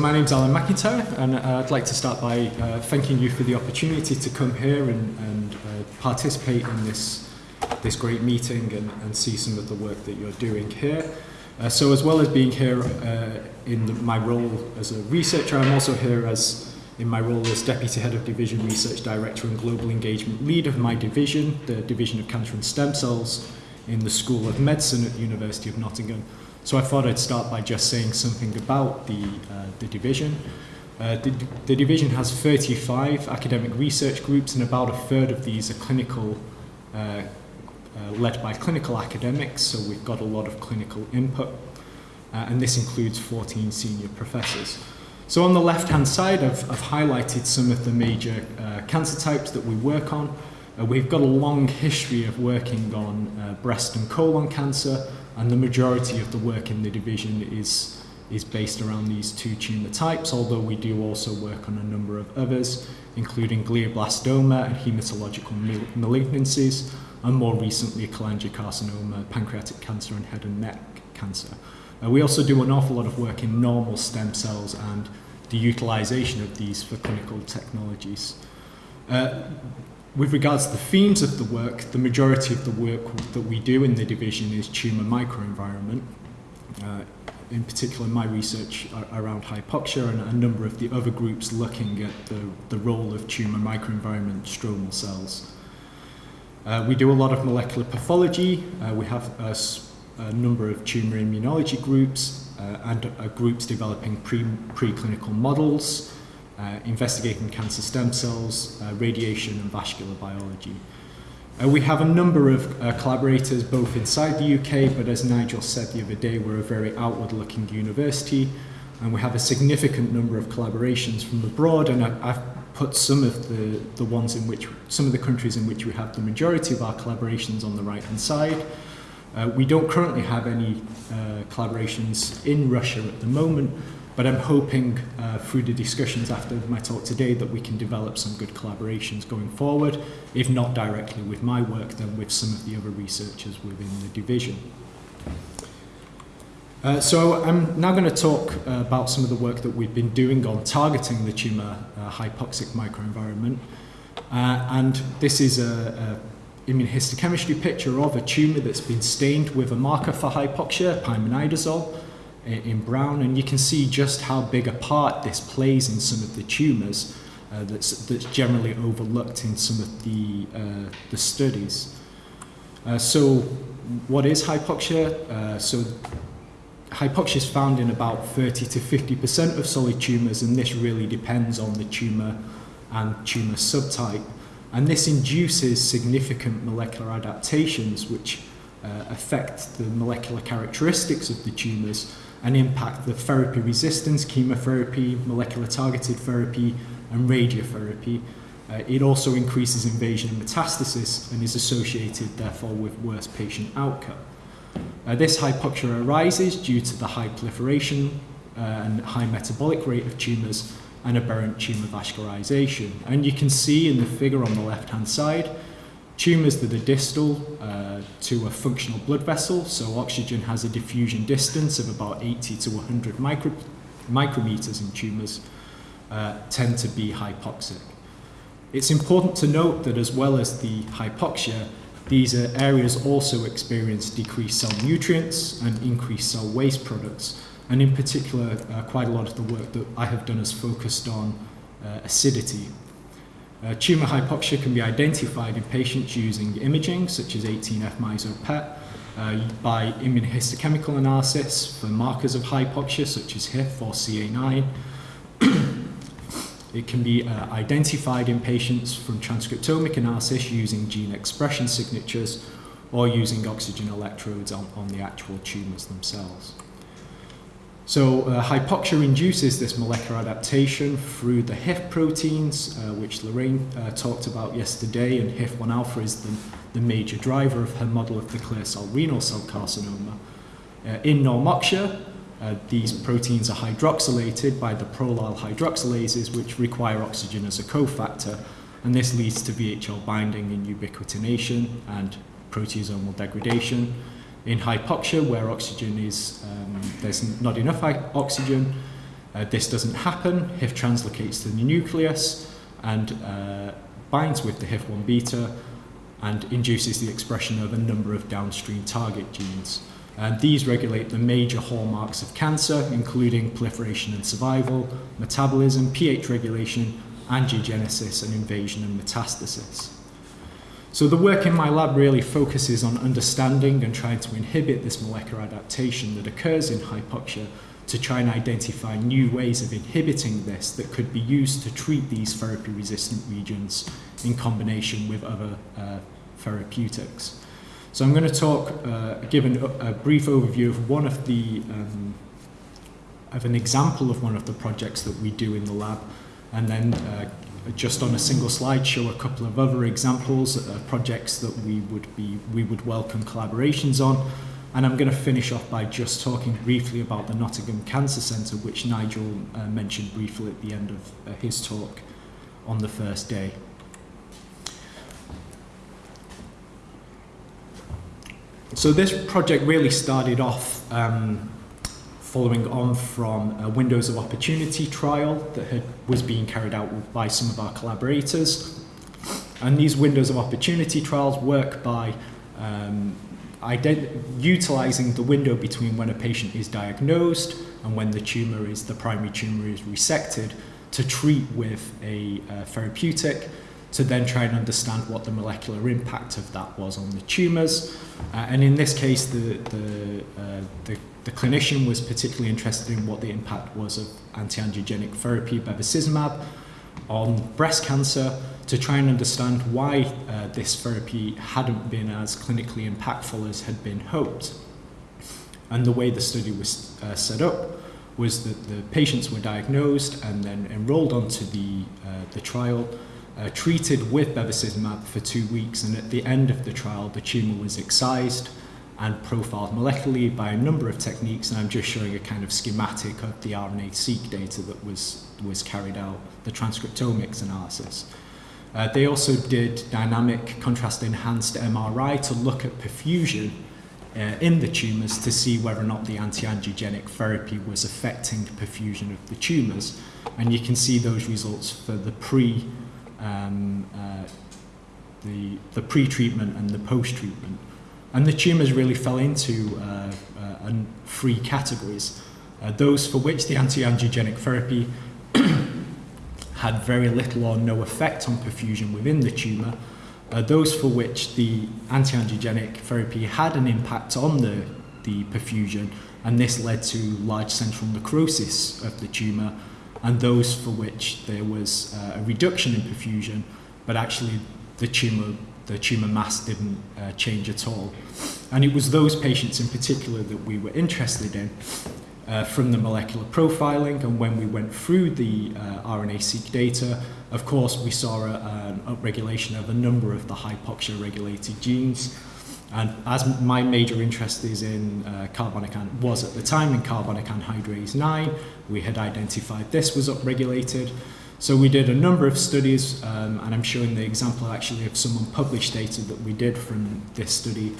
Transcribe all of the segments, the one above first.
my name's Alan McIntyre and uh, I'd like to start by uh, thanking you for the opportunity to come here and, and uh, participate in this, this great meeting and, and see some of the work that you're doing here. Uh, so as well as being here uh, in the, my role as a researcher, I'm also here as in my role as Deputy Head of Division Research Director and Global Engagement Lead of my division, the Division of Cancer and Stem Cells in the School of Medicine at the University of Nottingham. So I thought I'd start by just saying something about the, uh, the division. Uh, the, the division has 35 academic research groups and about a third of these are clinical, uh, uh, led by clinical academics, so we've got a lot of clinical input, uh, and this includes 14 senior professors. So on the left-hand side, I've, I've highlighted some of the major uh, cancer types that we work on. We've got a long history of working on breast and colon cancer, and the majority of the work in the division is, is based around these two tumour types, although we do also work on a number of others, including glioblastoma and hematological malignancies, and more recently cholangiocarcinoma, pancreatic cancer and head and neck cancer. Uh, we also do an awful lot of work in normal stem cells and the utilization of these for clinical technologies. Uh, with regards to the themes of the work, the majority of the work that we do in the division is tumour microenvironment. Uh, in particular, my research around hypoxia and a number of the other groups looking at the, the role of tumour microenvironment stromal cells. Uh, we do a lot of molecular pathology. Uh, we have a, a, number of tumour immunology groups uh, and uh, groups developing pre preclinical models investigating cancer stem cells, uh, radiation and vascular biology. Uh, we have a number of uh, collaborators both inside the UK, but as Nigel said the other day, we're a very outward-looking university, and we have a significant number of collaborations from abroad, and I, I've put some of the, the ones in which, some of the countries in which we have the majority of our collaborations on the right-hand side. Uh, we don't currently have any uh, collaborations in Russia at the moment, but I'm hoping uh, through the discussions after my talk today that we can develop some good collaborations going forward, if not directly with my work, then with some of the other researchers within the division. Uh, so I'm now going to talk uh, about some of the work that we've been doing on targeting the tumour uh, hypoxic microenvironment. Uh, and this is a, a immunohistochemistry picture of a tumour that's been stained with a marker for hypoxia, pymenidazole in brown, and you can see just how big a part this plays in some of the tumours uh, that's, that's generally overlooked in some of the, uh, the studies. Uh, so what is hypoxia? Uh, so hypoxia is found in about 30 to 50% of solid tumours, and this really depends on the tumour and tumour subtype. And this induces significant molecular adaptations which uh, affect the molecular characteristics of the tumours and impact the therapy resistance, chemotherapy, molecular targeted therapy, and radiotherapy. Uh, it also increases invasion and metastasis and is associated, therefore, with worse patient outcome. Uh, this hypoxia arises due to the high proliferation uh, and high metabolic rate of tumours and aberrant tumour vascularization. And you can see in the figure on the left-hand side Tumours that are distal uh, to a functional blood vessel, so oxygen has a diffusion distance of about 80 to 100 micro micrometers in tumours, uh, tend to be hypoxic. It's important to note that as well as the hypoxia, these areas also experience decreased cell nutrients and increased cell waste products. And in particular, uh, quite a lot of the work that I have done is focused on uh, acidity uh, tumour hypoxia can be identified in patients using imaging, such as 18F PET, uh, by immunohistochemical analysis for markers of hypoxia, such as HIF or CA9. it can be uh, identified in patients from transcriptomic analysis using gene expression signatures or using oxygen electrodes on, on the actual tumours themselves. So uh, hypoxia induces this molecular adaptation through the HIF proteins, uh, which Lorraine uh, talked about yesterday, and HIF1 alpha is the, the major driver of her model of the clear cell renal cell carcinoma. Uh, in normoxia, uh, these proteins are hydroxylated by the prolyl hydroxylases, which require oxygen as a cofactor, and this leads to VHL binding and ubiquitination and proteasomal degradation. In hypoxia, where oxygen is, um, there's not enough oxygen, uh, this doesn't happen. HIF translocates to the nucleus and uh, binds with the HIF1 beta and induces the expression of a number of downstream target genes. And these regulate the major hallmarks of cancer, including proliferation and survival, metabolism, pH regulation, angiogenesis, and invasion and metastasis. So the work in my lab really focuses on understanding and trying to inhibit this molecular adaptation that occurs in hypoxia to try and identify new ways of inhibiting this that could be used to treat these therapy resistant regions in combination with other uh, therapeutics. So I'm going to talk, uh, give an, a brief overview of one of the, um, of an example of one of the projects that we do in the lab, and then uh, just on a single slide show a couple of other examples of projects that we would be, we would welcome collaborations on. And I'm going to finish off by just talking briefly about the Nottingham Cancer Centre, which Nigel uh, mentioned briefly at the end of uh, his talk on the first day. So this project really started off um, following on from a Windows of Opportunity trial that had, was being carried out by some of our collaborators. And these Windows of Opportunity trials work by um, utilizing the window between when a patient is diagnosed and when the tumor is, the primary tumor is resected to treat with a uh, therapeutic to then try and understand what the molecular impact of that was on the tumours. Uh, and in this case, the, the, uh, the, the, clinician was particularly interested in what the impact was of anti-angiogenic therapy, bevacizumab, on breast cancer to try and understand why uh, this therapy hadn't been as clinically impactful as had been hoped. And the way the study was uh, set up was that the patients were diagnosed and then enrolled onto the, uh, the trial uh, treated with bevacizumab for two weeks, and at the end of the trial, the tumour was excised and profiled molecularly by a number of techniques, and I'm just showing a kind of schematic of the RNA-seq data that was, was carried out, the transcriptomics analysis. Uh, they also did dynamic contrast-enhanced MRI to look at perfusion uh, in the tumours to see whether or not the anti-angiogenic therapy was affecting perfusion of the tumours. And you can see those results for the pre um, uh, the, the pre-treatment and the post-treatment. And the tumours really fell into uh, uh, three categories. Uh, those for which the anti-angiogenic therapy had very little or no effect on perfusion within the tumour, uh, those for which the anti-angiogenic therapy had an impact on the, the perfusion, and this led to large central necrosis of the tumour, and those for which there was uh, a reduction in perfusion, but actually the tumour the tumour mass didn't uh, change at all. And it was those patients in particular that we were interested in uh, from the molecular profiling. And when we went through the uh, RNA-seq data, of course, we saw a, an upregulation of a number of the hypoxia-regulated genes. And as my major interest is in uh, carbonic was at the time in carbonic anhydrase 9, we had identified this was upregulated. So we did a number of studies, um, and I'm showing the example actually of some unpublished data that we did from this study,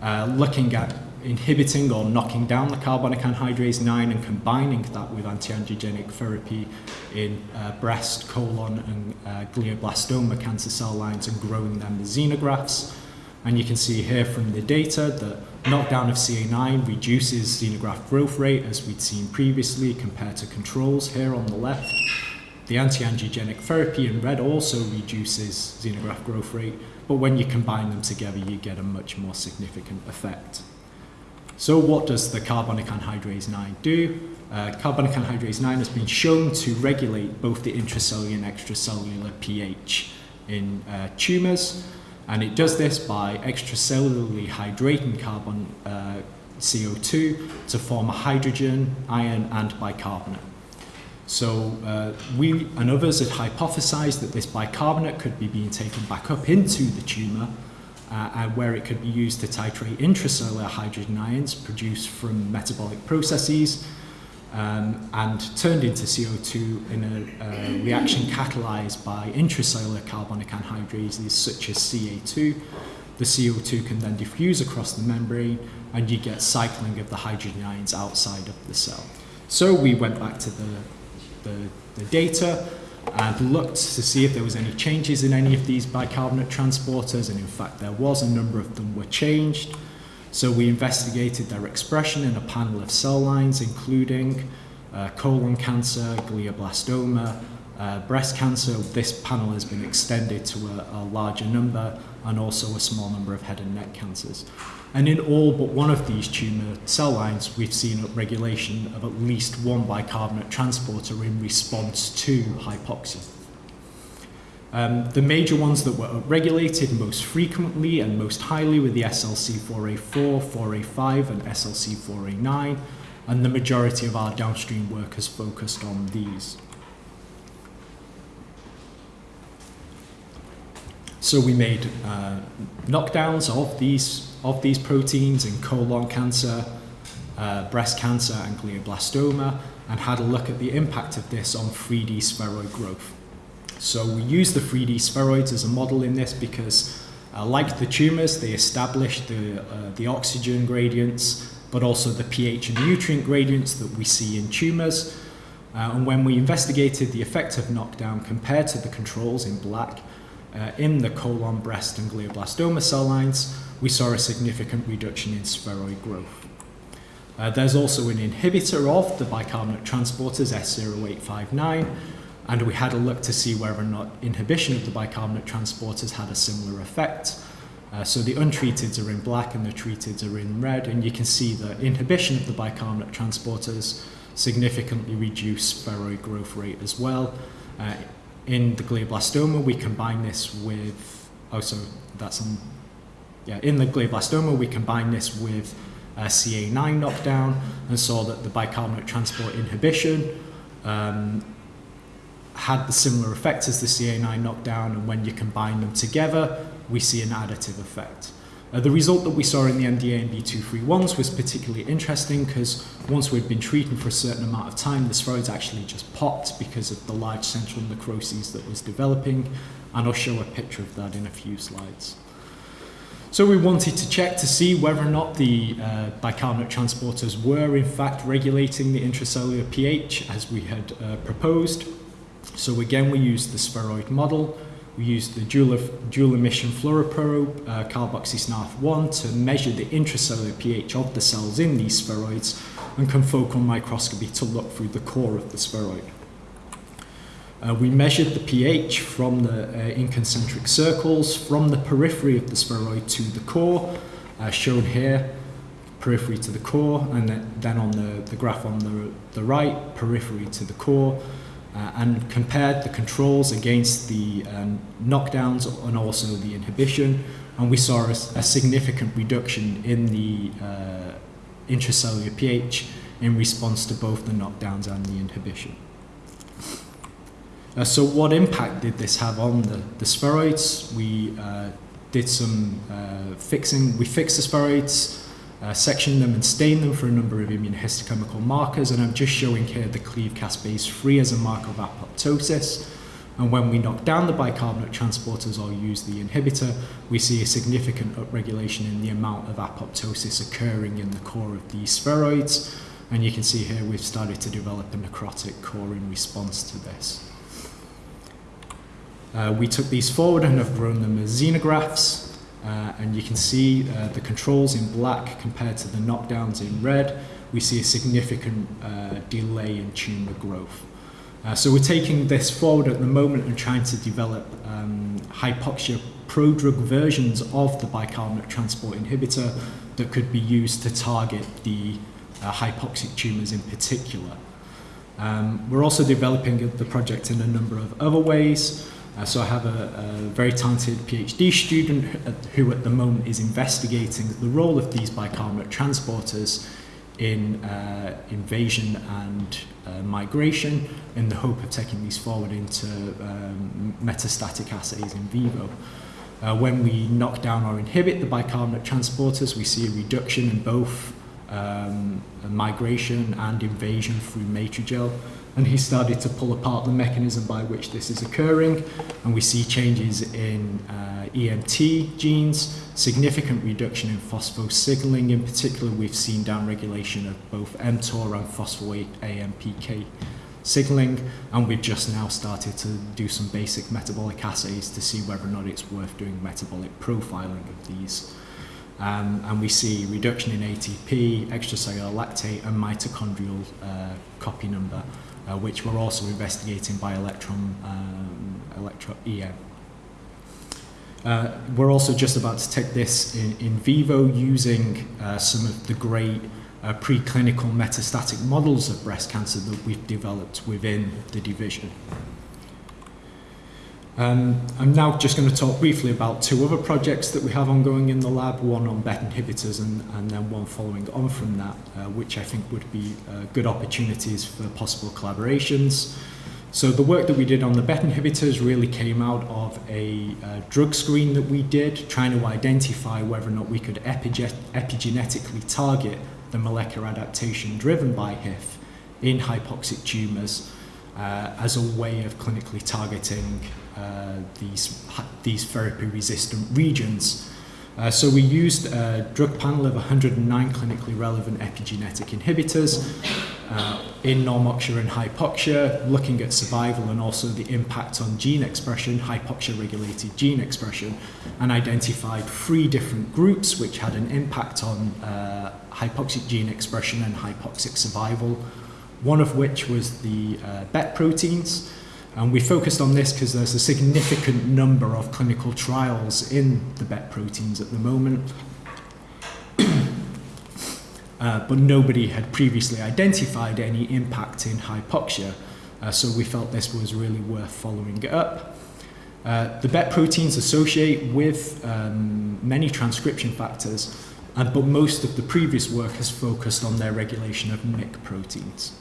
uh, looking at inhibiting or knocking down the carbonic anhydrase 9 and combining that with anti-angiogenic therapy in uh, breast, colon, and uh, glioblastoma cancer cell lines and growing them as xenografts. And you can see here from the data that knockdown of CA9 reduces xenograft growth rate as we'd seen previously compared to controls here on the left. The anti-angiogenic therapy in red also reduces xenograft growth rate, but when you combine them together, you get a much more significant effect. So what does the carbonic anhydrase 9 do? Uh, carbonic anhydrase 9 has been shown to regulate both the intracellular and extracellular pH in uh, tumours. And it does this by extracellularly hydrating carbon uh, CO2 to form a hydrogen, iron, and bicarbonate. So uh, we and others had hypothesized that this bicarbonate could be being taken back up into the tumour uh, and where it could be used to titrate intracellular hydrogen ions produced from metabolic processes. um, and turned into CO2 in a uh, reaction catalyzed by intracellular carbonic anhydrases such as CA2. The CO2 can then diffuse across the membrane and you get cycling of the hydrogen ions outside of the cell. So we went back to the, the, the data and looked to see if there was any changes in any of these bicarbonate transporters and in fact there was a number of them were changed. So we investigated their expression in a panel of cell lines including uh, colon cancer, glioblastoma, uh, breast cancer. This panel has been extended to a, a larger number and also a small number of head and neck cancers. And in all but one of these tumour cell lines, we've seen upregulation of at least one bicarbonate transporter in response to hypoxia. Um, the major ones that were upregulated most frequently and most highly were the SLC4A4, 4A5 and SLC4A9, and the majority of our downstream work has focused on these. So we made uh, knockdowns of these of these proteins in colon cancer, uh, breast cancer, and glioblastoma, and had a look at the impact of this on 3D spheroid growth. So we use the 3D spheroids as a model in this because, uh, like the tumors, they establish the uh, the oxygen gradients, but also the pH and nutrient gradients that we see in tumors. Uh, and when we investigated the effect of knockdown compared to the controls in black, uh, in the colon, breast, and glioblastoma cell lines, we saw a significant reduction in spheroid growth. Uh, there's also an inhibitor of the bicarbonate transporters, S0859, and we had a look to see whether or not inhibition of the bicarbonate transporters had a similar effect. Uh, so the untreated are in black and the treated are in red, and you can see that inhibition of the bicarbonate transporters significantly reduce spheroid growth rate as well. Uh, in the glioblastoma, we combine this with, oh, so that's on, yeah, in the glioblastoma, we combine this with uh, CA9 knockdown and saw that the bicarbonate transport inhibition um, had the similar effect as the CA9 knockdown, and when you combine them together, we see an additive effect. Uh, the result that we saw in the MDA and B231s was particularly interesting because once we'd been treating for a certain amount of time, the spheroids actually just popped because of the large central necroses that was developing, and I'll show a picture of that in a few slides. So we wanted to check to see whether or not the uh, bicarbonate transporters were in fact regulating the intracellular pH as we had uh, proposed. So again, we used the spheroid model. We used the dual, dual emission fluoroprobe, uh, carboxysnarf1, to measure the intracellular pH of the cells in these spheroids and confocal microscopy to look through the core of the spheroid. Uh, we measured the pH from the uh, in concentric circles from the periphery of the spheroid to the core, uh, shown here, periphery to the core, and then on the, the graph on the, the right, periphery to the core, uh, and compared the controls against the um, knockdowns and also the inhibition, and we saw a, a significant reduction in the uh, intracellular pH in response to both the knockdowns and the inhibition. Uh, so what impact did this have on the, the spheroids? We uh, did some uh, fixing, we fixed the spheroids, uh, section them and stain them for a number of immunohistochemical markers, and I'm just showing here the cleave caspase 3 as a marker of apoptosis. And when we knock down the bicarbonate transporters or use the inhibitor, we see a significant upregulation in the amount of apoptosis occurring in the core of these spheroids. And you can see here we've started to develop a necrotic core in response to this. Uh, we took these forward and have grown them as xenografts. Uh, and you can see uh, the controls in black compared to the knockdowns in red. We see a significant uh, delay in tumour growth. Uh, so we're taking this forward at the moment and trying to develop um, hypoxia prodrug versions of the bicarbonate transport inhibitor that could be used to target the uh, hypoxic tumours in particular. Um, we're also developing the project in a number of other ways. Uh, so I have a, a, very talented PhD student who at the moment is investigating the role of these bicarbonate transporters in uh, invasion and uh, migration in the hope of taking these forward into um, metastatic assays in vivo. Uh, when we knock down or inhibit the bicarbonate transporters, we see a reduction in both um, migration and invasion through matrigel. And he started to pull apart the mechanism by which this is occurring. And we see changes in uh, EMT genes, significant reduction in phosphosignaling. In particular, we've seen downregulation of both mTOR and phosphoate AMPK signaling. And we've just now started to do some basic metabolic assays to see whether or not it's worth doing metabolic profiling of these. Um, and we see reduction in ATP, extracellular lactate, and mitochondrial uh, copy number, uh, which we're also investigating by electron, um, electro EM. Uh, we're also just about to take this in, in vivo using uh, some of the great uh, preclinical metastatic models of breast cancer that we've developed within the division. Um, I'm now just going to talk briefly about two other projects that we have ongoing in the lab, one on BET inhibitors and, and then one following on from that, uh, which I think would be uh, good opportunities for possible collaborations. So the work that we did on the BET inhibitors really came out of a uh, drug screen that we did, trying to identify whether or not we could epige epigenetically target the molecular adaptation driven by HIF in hypoxic tumours uh, as a way of clinically targeting uh, these, these therapy-resistant regions. Uh, so we used a drug panel of 109 clinically relevant epigenetic inhibitors uh, in normoxia and hypoxia, looking at survival and also the impact on gene expression, hypoxia-regulated gene expression, and identified three different groups which had an impact on uh, hypoxic gene expression and hypoxic survival, one of which was the uh, BET proteins, and we focused on this because there's a significant number of clinical trials in the BET proteins at the moment. uh, but nobody had previously identified any impact in hypoxia. Uh, so we felt this was really worth following up. Uh, the BET proteins associate with um, many transcription factors, uh, but most of the previous work has focused on their regulation of MYC proteins.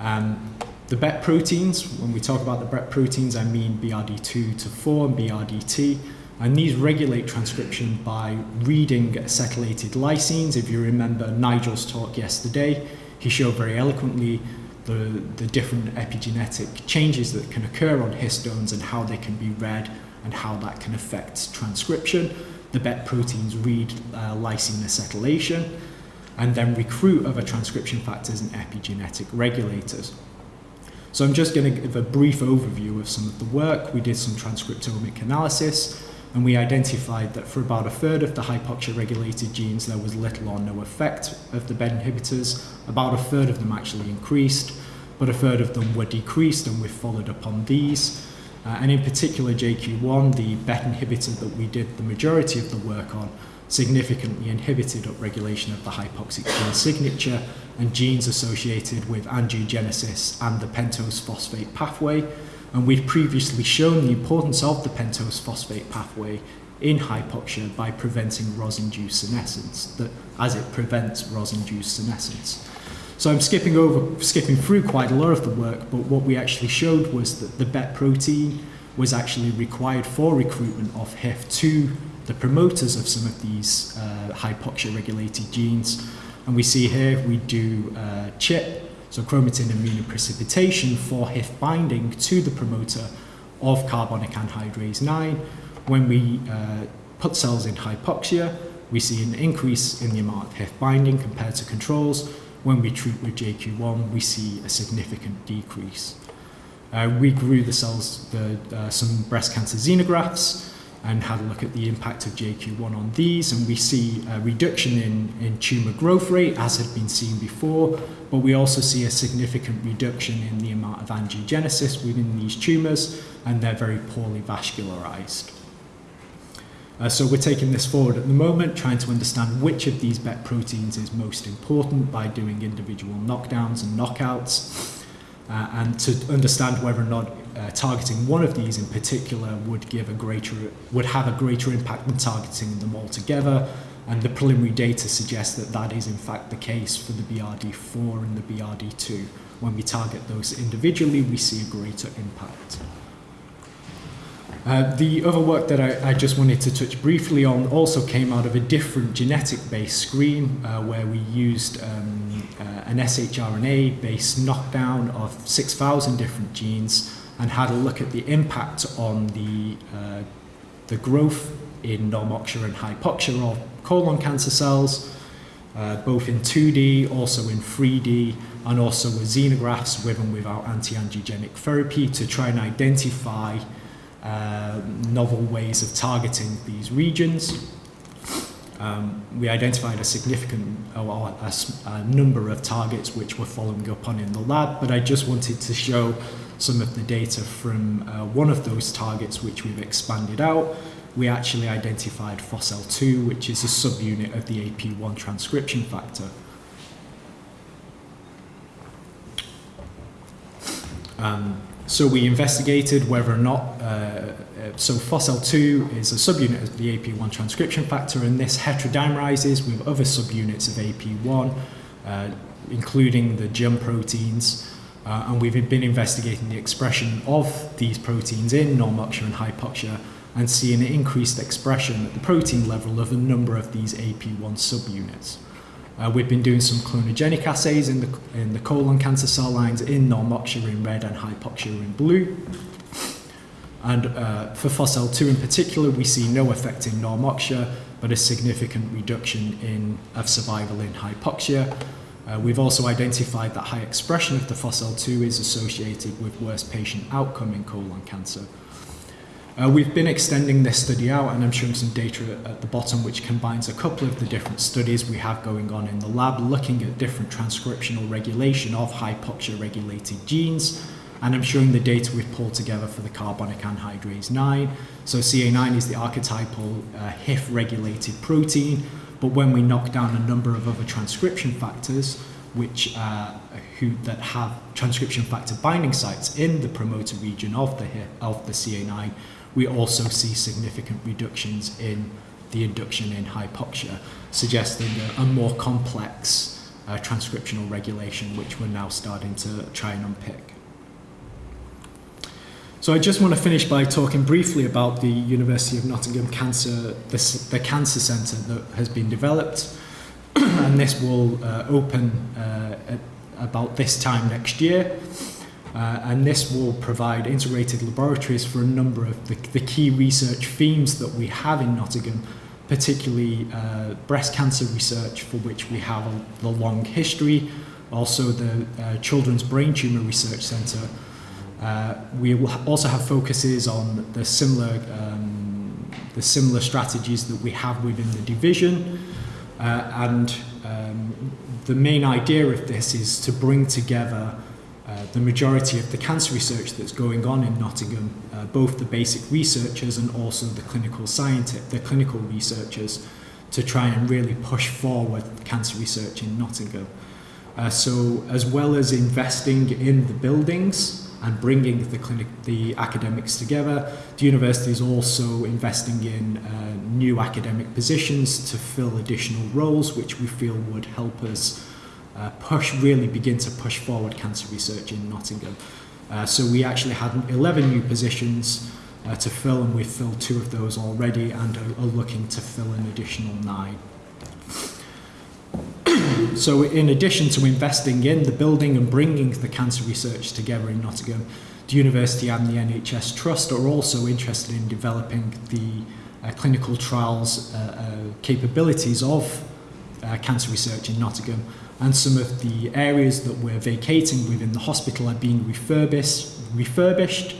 Um, the BET proteins, when we talk about the BET proteins, I mean BRD2 to 4 and BRDT, and these regulate transcription by reading acetylated lysines. If you remember Nigel's talk yesterday, he showed very eloquently the, the different epigenetic changes that can occur on histones and how they can be read and how that can affect transcription. The BET proteins read uh, lysine acetylation and then recruit other transcription factors and epigenetic regulators. So I'm just going to give a brief overview of some of the work. We did some transcriptomic analysis and we identified that for about a third of the hypoxia regulated genes there was little or no effect of the BET inhibitors. About a third of them actually increased, but a third of them were decreased and we followed up on these. Uh, and in particular JQ1, the BET inhibitor that we did the majority of the work on, significantly inhibited upregulation of the hypoxic gene signature and genes associated with angiogenesis and the pentose phosphate pathway. And we'd previously shown the importance of the pentose phosphate pathway in hypoxia by preventing ROS-induced senescence, that as it prevents ROS-induced senescence. So I'm skipping over, skipping through quite a lot of the work, but what we actually showed was that the BET protein was actually required for recruitment of HIF to the promoters of some of these uh, hypoxia regulated genes. And we see here we do uh, CHIP, so chromatin immunoprecipitation for HIF binding to the promoter of carbonic anhydrase 9. When we uh, put cells in hypoxia, we see an increase in the amount of HIF binding compared to controls. When we treat with JQ1, we see a significant decrease. Uh, we grew the cells, the, uh, some breast cancer xenografts, and had a look at the impact of JQ1 on these and we see a reduction in, in tumour growth rate as had been seen before but we also see a significant reduction in the amount of angiogenesis within these tumours and they're very poorly vascularized. Uh, so we're taking this forward at the moment, trying to understand which of these BET proteins is most important by doing individual knockdowns and knockouts, uh, and to understand whether or not uh, targeting one of these in particular would give a greater would have a greater impact than targeting them all together. And the preliminary data suggests that that is in fact the case for the BRD4 and the BRD2 when we target those individually we see a greater impact. Uh, the other work that I, I just wanted to touch briefly on also came out of a different genetic-based screen uh, where we used um, uh, an shRNA-based knockdown of 6,000 different genes and had a look at the impact on the, uh, the growth in normoxia and hypoxia of colon cancer cells, uh, both in 2D, also in 3D, and also with xenografts with and without anti-angiogenic therapy to try and identify uh, novel ways of targeting these regions. Um, we identified a significant or a, a number of targets which we're following up on in the lab, but I just wanted to show some of the data from uh, one of those targets which we've expanded out. We actually identified FOSL2, which is a subunit of the AP1 transcription factor. Um, so we investigated whether or not, uh, uh, so FOSL2 is a subunit of the AP1 transcription factor, and this heterodimerizes with other subunits of AP1, uh, including the JUM proteins, uh, and we've been investigating the expression of these proteins in normoxia and hypoxia, and seeing an increased expression at the protein level of a number of these AP1 subunits. Uh, we've been doing some clonogenic assays in the, in the colon cancer cell lines in normoxia in red and hypoxia in blue. And uh, for FOSL2 in particular, we see no effect in normoxia, but a significant reduction in, of survival in hypoxia. Uh, we've also identified that high expression of the FOSL2 is associated with worse patient outcome in colon cancer. Uh, we've been extending this study out and I'm showing some data at the bottom which combines a couple of the different studies we have going on in the lab looking at different transcriptional regulation of hypoxia regulated genes and I'm showing the data we've pulled together for the carbonic anhydrase 9. So CA9 is the archetypal uh, HIF regulated protein but when we knock down a number of other transcription factors which uh, who that have transcription factor binding sites in the promoter region of the of the CA9 we also see significant reductions in the induction in hypoxia, suggesting a, a more complex uh, transcriptional regulation, which we're now starting to try and unpick. So I just want to finish by talking briefly about the University of Nottingham Cancer, the, the Cancer Centre that has been developed, and this will uh, open uh, about this time next year. Uh, and this will provide integrated laboratories for a number of the, the key research themes that we have in Nottingham, particularly uh, breast cancer research, for which we have a, the long history, also the uh, Children's Brain Tumour Research Centre. Uh, we will also have focuses on the similar, um, the similar strategies that we have within the division, uh, and um, the main idea of this is to bring together uh, the majority of the cancer research that's going on in Nottingham, uh, both the basic researchers and also the clinical scientists, the clinical researchers, to try and really push forward cancer research in Nottingham. Uh, so as well as investing in the buildings and bringing the clinic, the academics together, the university is also investing in uh, new academic positions to fill additional roles, which we feel would help us uh, push, really begin to push forward cancer research in Nottingham. Uh, so we actually had 11 new positions uh, to fill and we've filled two of those already and are, are looking to fill an additional nine. So in addition to investing in the building and bringing the cancer research together in Nottingham, the university and the NHS Trust are also interested in developing the uh, clinical trials uh, uh, capabilities of uh, cancer research in Nottingham and some of the areas that we're vacating within the hospital are being refurbished, refurbished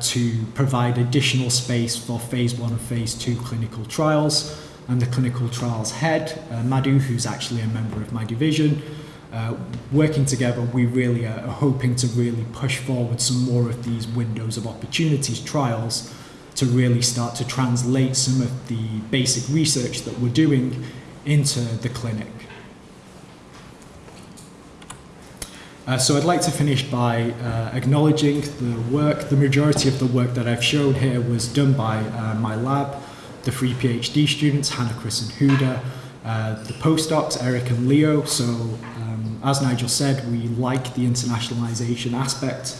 to provide additional space for phase one and phase two clinical trials. And the clinical trials head, uh, Madhu, who's actually a member of my division, uh, working together, we really are hoping to really push forward some more of these windows of opportunities trials to really start to translate some of the basic research that we're doing into the clinic. Uh, so I'd like to finish by uh, acknowledging the work, the majority of the work that I've shown here was done by uh, my lab, the three PhD students, Hannah, Chris and Huda, uh, the postdocs, Eric and Leo. So um, as Nigel said, we like the internationalization aspect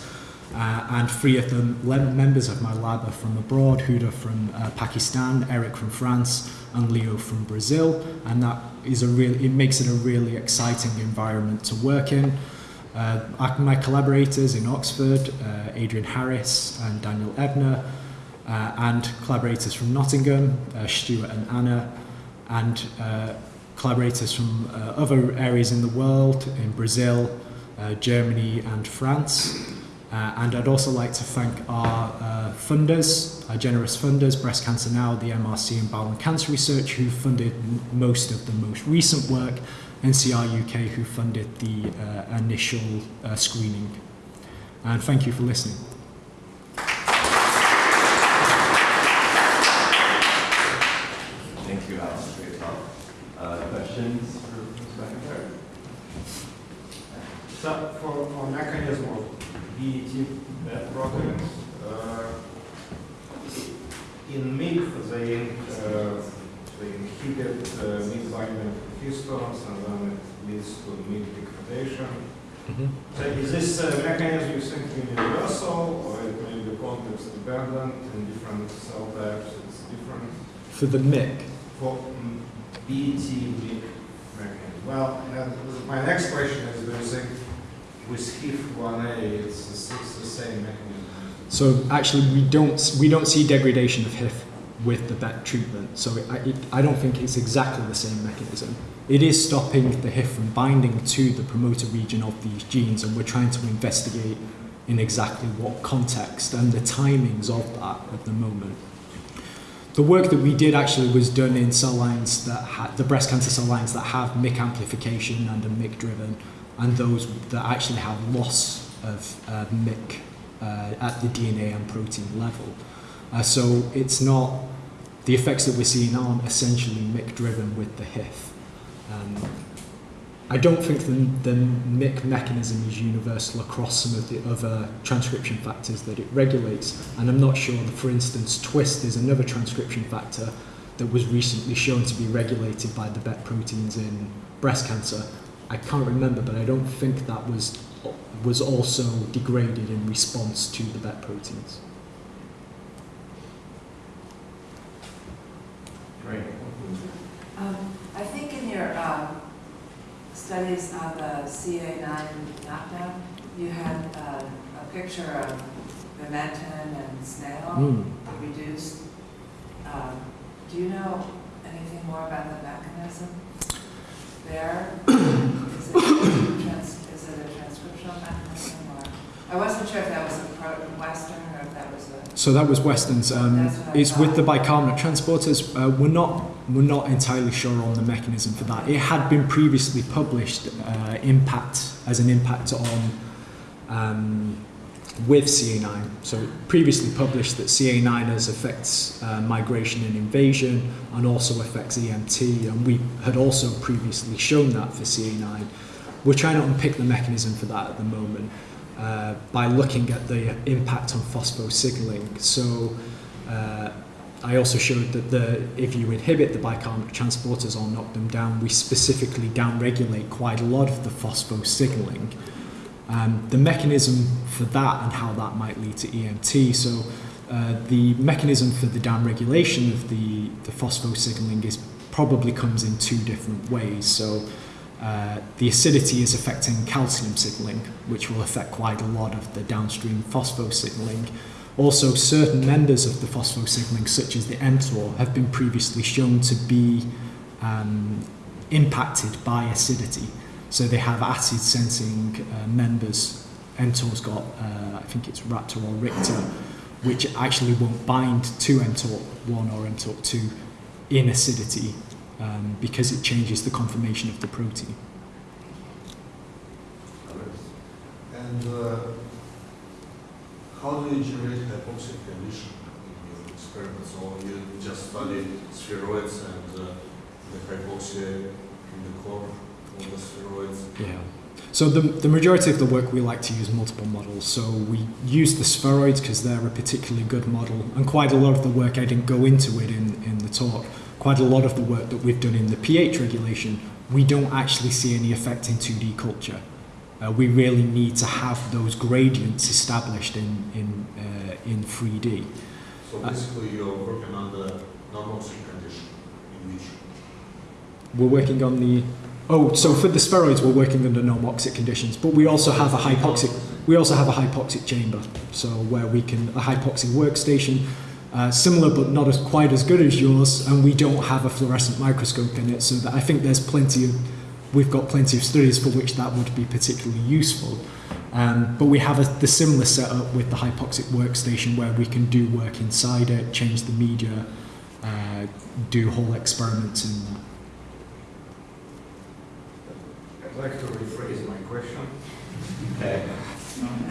Uh, and three of the members of my lab are from abroad Huda from uh, Pakistan, Eric from France, and Leo from Brazil. And that is a real, it makes it a really exciting environment to work in. Uh, my collaborators in Oxford, uh, Adrian Harris and Daniel Ebner, uh, and collaborators from Nottingham, uh, Stuart and Anna, and uh, collaborators from uh, other areas in the world, in Brazil, uh, Germany, and France. Uh, and I'd also like to thank our funders, our generous funders, Breast Cancer Now, the MRC, and Bowel and Cancer Research, who funded most of the most recent work, NCR UK, who funded the initial screening. And thank you for listening. Thank you, Alan, for your talk. Uh, questions for Ms. McIntyre? So for, for mechanism of BET uh, proteins, uh, in MIG, they, uh, they inhibit uh, MIG binding to and then it leads to MIG degradation. So is this uh, mechanism you think universal or it may be context dependent in different cell types? It's different For the MIC, for mm, BET MIG mechanism. Well, and my next question is, do you think with HIF1A, it's, it's the same mechanism? So actually, we don't we don't see degradation of HIF with the BET treatment. So it, I, it, I don't think it's exactly the same mechanism. It is stopping the HIF from binding to the promoter region of these genes, and we're trying to investigate in exactly what context and the timings of that at the moment. The work that we did actually was done in cell lines that had the breast cancer cell lines that have MYC amplification and are MYC driven, and those that actually have loss of uh, MYC uh, at the DNA and protein level. Uh, so it's not the effects that we're seeing aren't essentially MYC driven with the HIF. Um, I don't think the, the MYC mechanism is universal across some of the other transcription factors that it regulates, and I'm not sure that, for instance, TWIST is another transcription factor that was recently shown to be regulated by the BET proteins in breast cancer. I can't remember, but I don't think that was was also degraded in response to the BET proteins. Right. Um, I think in your um, studies on the CA9 knockdown, you had uh, a picture of vimentin and snail Mm. reduced. Um, Do you know anything more about the mechanism there? Is it a trans- is it a transcriptional mechanism or? I wasn't sure if that was a Western or if that was a, So that was Weston's. Um, it's with the bicarbonate transporters. Uh, we're not we're not entirely sure on the mechanism for that. It had been previously published uh, impact as an impact on um, with CA9. So previously published that CA9 affects uh, migration and invasion and also affects EMT, and we had also previously shown that for CA9. We're trying to unpick the mechanism for that at the moment uh, by looking at the impact on phosphosignaling. So uh, I also showed that the if you inhibit the bicarbonate transporters or knock them down, we specifically downregulate quite a lot of the phosphosignaling. Um, the mechanism for that and how that might lead to EMT. So uh, the mechanism for the downregulation of the, the phosphosignaling is probably comes in two different ways. So uh, the acidity is affecting calcium signaling, which will affect quite a lot of the downstream phosphosignaling. Also, certain members of the phosphosignaling, such as the mTOR, have been previously shown to be um, impacted by acidity. So they have acid sensing uh, members. mTOR's got, uh, I think it's Raptor or Richter, which actually won't bind to mTOR1 or mTOR2 in acidity um, because it changes the conformation of the protein. And uh, how do you generate hypoxic condition in your experiments? Or you just study spheroids and uh, the hypoxia in the core of the spheroids? Yeah. So the, the majority of the work we like to use multiple models. So we use the spheroids because they're a particularly good model, and quite a lot of the work I didn't go into it in, in the talk. Quite a lot of the work that we've done in the pH regulation, we don't actually see any effect in 2D culture. uh, we really need to have those gradients established in in uh, in 3D. So basically, you're working on the normoxic condition in which We're working on the oh, so for the spheroids, we're working under normoxic conditions, but we also have a hypoxic. We also have a hypoxic chamber, so where we can a hypoxic workstation, uh, similar but not as quite as good as yours, and we don't have a fluorescent microscope in it. So that I think there's plenty of we've got plenty of studies for which that would be particularly useful. Um, but we have a, the similar setup with the hypoxic workstation where we can do work inside it, change the media, uh, do whole experiments in that. I'd like to rephrase my question. Okay.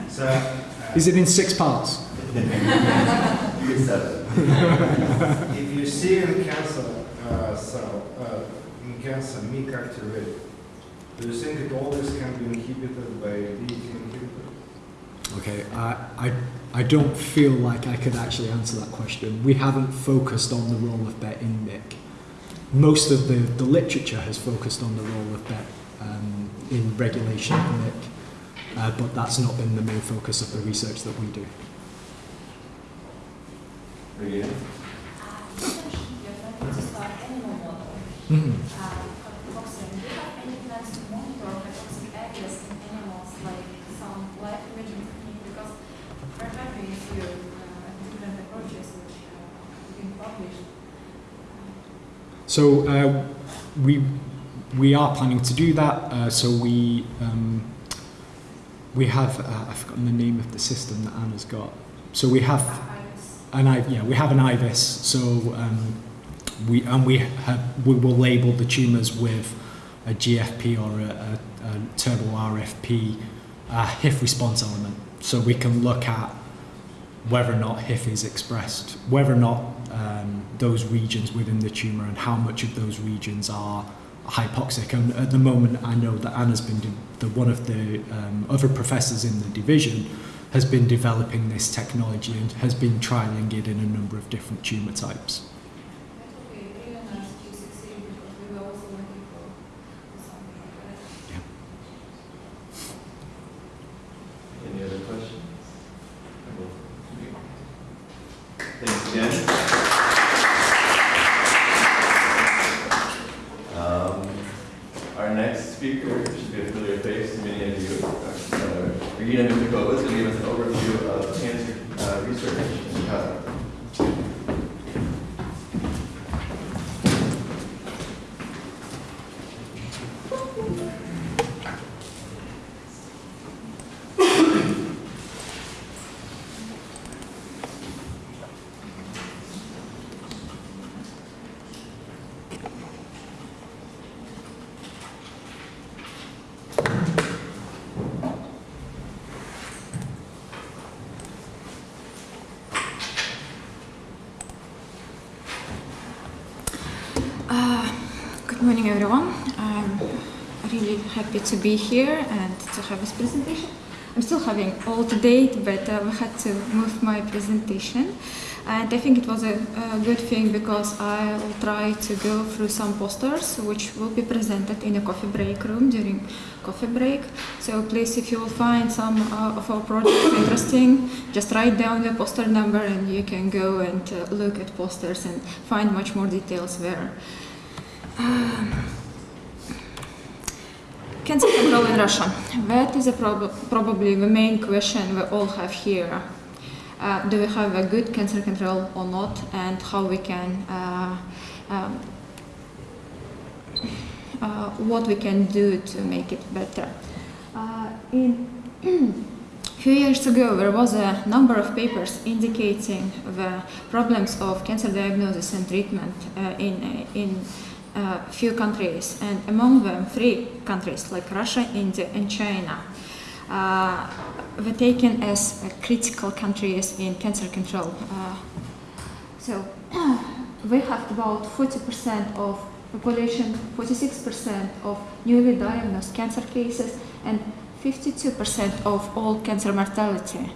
So, uh, Is it in six parts? You get seven. if you see in cancer uh, cell, uh, in cancer MYC activated, do you think that all this can be inhibited by DET inhibitor? Okay, I, I, I don't feel like I could actually answer that question. We haven't focused on the role of BET in MIC. Most of the, the literature has focused on the role of BET um, in regulation of MIC, uh, but that's not been the main focus of the research that we do. Regina? You're planning to start animal model. Mhm. Uh. Do you have any plans to monitor hypoxic areas in animals, like some live imaging technique? Because we're having a uh, different approaches which uh, been published. So uh, we we are planning to do that. Uh, so we um, we have uh, I've forgotten the name of the system that Anna's got. So we have. An yeah we have an IVIS. So um, we and we have, we will label the tumours with a GFP or a, a, a turbo RFP uh, HIF response element. So we can look at whether or not HIF is expressed, whether or not um, those regions within the tumour and how much of those regions are hypoxic. And at the moment, I know that Anna's been the one of the um, other professors in the division has been developing this technology and has been trialing it in a number of different tumour types. That would be really nice to succeed because we were also looking for for something like that. Any other questions? Thanks again. Um, Our next speaker should be a familiar face to many of you. Uh, Regina Michnikova is going to give us an overview of cancer uh, research in Kazakh. Uh, Good morning, everyone. I'm really happy to be here and to have this presentation. I'm still having all to date, but uh, we had to move my presentation. And I think it was a, a good thing because I'll try to go through some posters which will be presented in a coffee break room during coffee break. So please, if you will find some uh, of our projects interesting, just write down the poster number and you can go and uh, look at posters and find much more details there. Um, Cancer control in Russia. That is prob- probably the main question we all have here. Uh, do we have a good cancer control or not, and how we can, uh, um, uh, what we can do to make it better. Uh, in few years ago, there was a number of papers indicating the problems of cancer diagnosis and treatment uh, in in uh, few countries, and among them, three countries like Russia, India, and China uh, were taken as uh, critical countries in cancer control. Uh, so we have about 40% of population, 46% of newly diagnosed cancer cases, and 52% of all cancer mortality.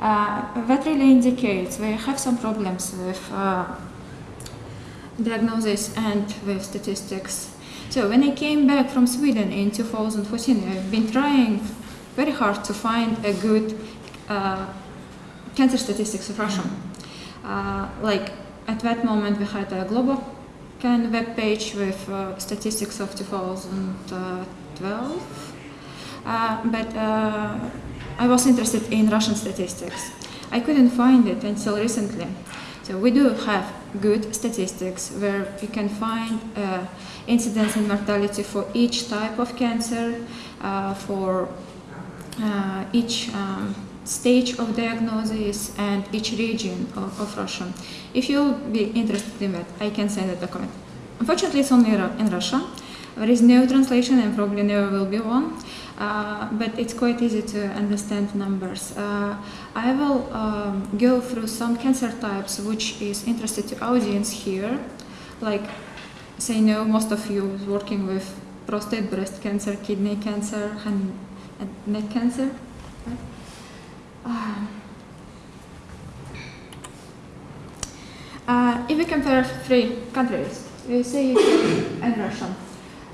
Uh, that really indicates we have some problems with uh, diagnosis and with statistics. So when I came back from Sweden in 2014, I've been trying very hard to find a good uh, cancer statistics of Russia. Uh, like at that moment, we had a global can web page with uh, statistics of 2012, uh, but uh, I was interested in Russian statistics. I couldn't find it until recently. So we do have good statistics where you can find uh, incidence and mortality for each type of cancer, uh, for uh, each um, stage of diagnosis and each region of, of Russia. If you'll be interested in that, I can send a document. Unfortunately, it's only in Russia. There is no translation and probably never will be one, but it's quite easy to understand numbers. Uh, I will um, go through some cancer types which is interested to audience here, like say no, most of you is working with prostate, breast cancer, kidney cancer, and, and neck cancer. uh, if we compare three countries, USA, UK, and Russia,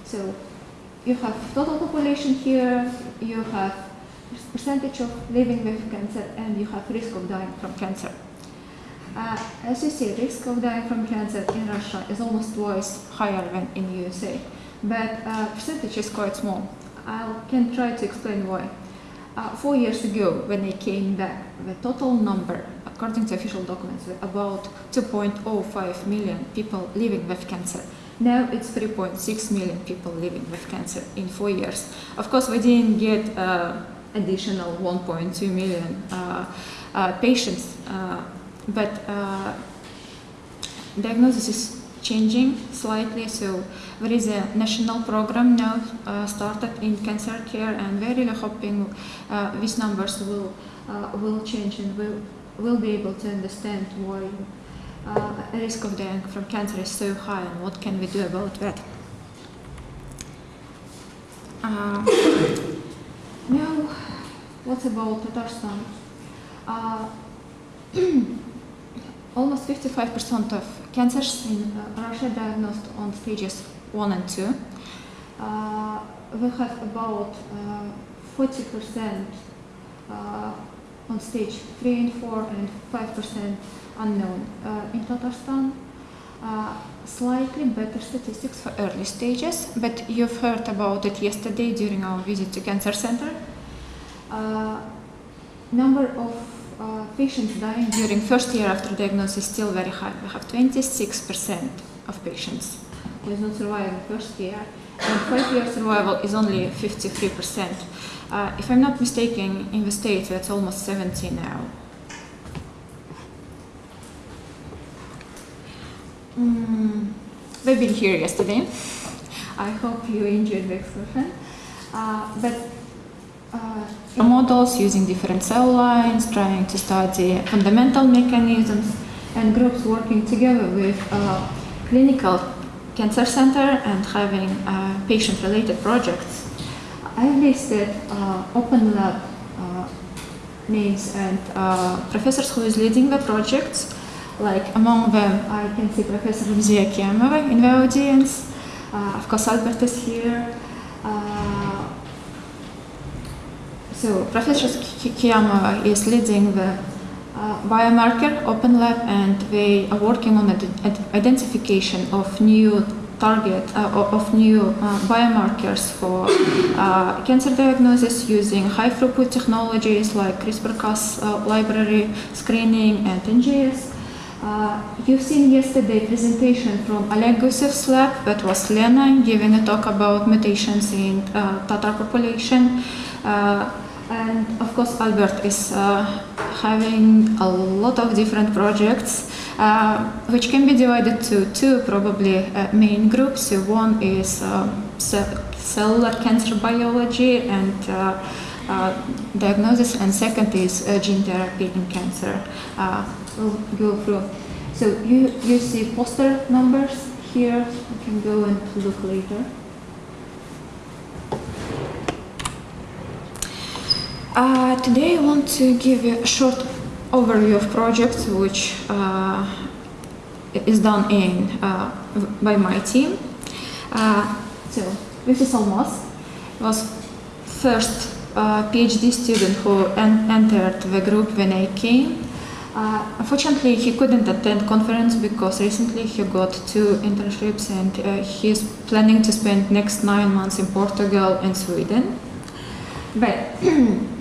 so you have total population here, you have percentage of living with cancer, and you have risk of dying from cancer. Uh, as you see, risk of dying from cancer in Russia is almost twice higher than in USA, but uh, percentage is quite small. I can try to explain why. Uh, four years ago, when I came back, the total number, according to official documents, about 2.05 million people living with cancer. Now it's 3.6 million people living with cancer in four years. Of course, we didn't get uh, additional 1.2 million uh, uh, patients, uh, but uh, diagnosis is changing slightly. So there is a national program now uh, started in cancer care, and we're really hoping these numbers will will change and will will be able to understand why uh, risk of dying from cancer is so high and what can we do about that. Uh, now, what about Tatarstan? Uh, almost 55% of cancers in uh, Russia diagnosed on stages 1 and 2. Uh, we have about uh, 40% uh, on stage 3 and 4 and 5% unknown. Uh, in Tatarstan, uh, slightly better statistics for early stages, but you've heard about it yesterday during our visit to cancer center. Uh, number of uh, patients dying during first year after diagnosis is still very high. We have 26% of patients who is not surviving first year, and five year survival is only 53%. Uh, if I'm not mistaken, in the States that's almost 70 now. Mm, we've been here yesterday. I hope you enjoyed the excursion. Uh, but uh, models using different cell lines, trying to study fundamental mechanisms, and groups working together with uh, clinical cancer center and having uh, patient-related projects. I listed uh, Open Lab uh, names and professors who is leading the projects. Like among them, I can see Professor Lumzia Kiamova in the audience. Of course, Albert is here. So Professor Ki- Kiamova is leading the uh, biomarker Open Lab, and they are working on identification of new target uh, of new uh, biomarkers for uh, cancer diagnosis using high throughput technologies like CRISPR-Cas uh, library screening and NGS. Uh, you've seen yesterday presentation from Oleg Gusev's lab that was Lena giving a talk about mutations in uh, Tatar population. Uh, and of course Albert is uh, having a lot of different projects uh, which can be divided to two probably uh, main groups. One is um, ce- cellular cancer biology and uh, uh, diagnosis, and second is uh, gene therapy in cancer. Uh, we'll go through. So you, you see poster numbers here. You can go and look later. Uh, today I want to give a short overview of projects which uh, is done in uh, by my team. Uh, so Vicky Salmos was first uh, PhD student who en- entered the group when I came. Uh, unfortunately, he couldn't attend conference because recently he got two internships and uh, he's planning to spend next nine months in Portugal and Sweden. But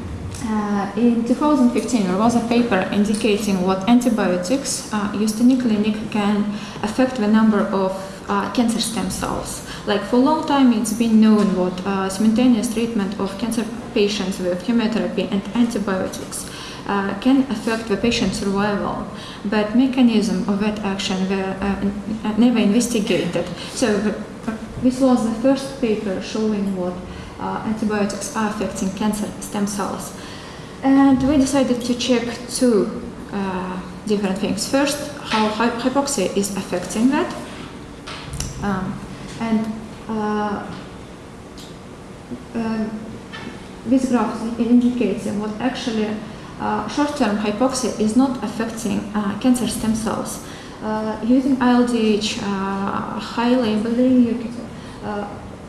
uh, in 2015, there was a paper indicating what antibiotics uh, used in the clinic can affect the number of uh, cancer stem cells. Like for a long time, it's been known what uh, simultaneous treatment of cancer patients with chemotherapy and antibiotics uh, can affect the patient's survival, but mechanism of that action were never investigated. So the, this was the first paper showing what uh, antibiotics are affecting cancer stem cells. And we decided to check two uh, different things. First, how hy- hypoxia is affecting that. Um, and uh, um, this graph indicates what actually uh, short-term hypoxia is not affecting uh, cancer stem cells. Uh, using ILDH uh, high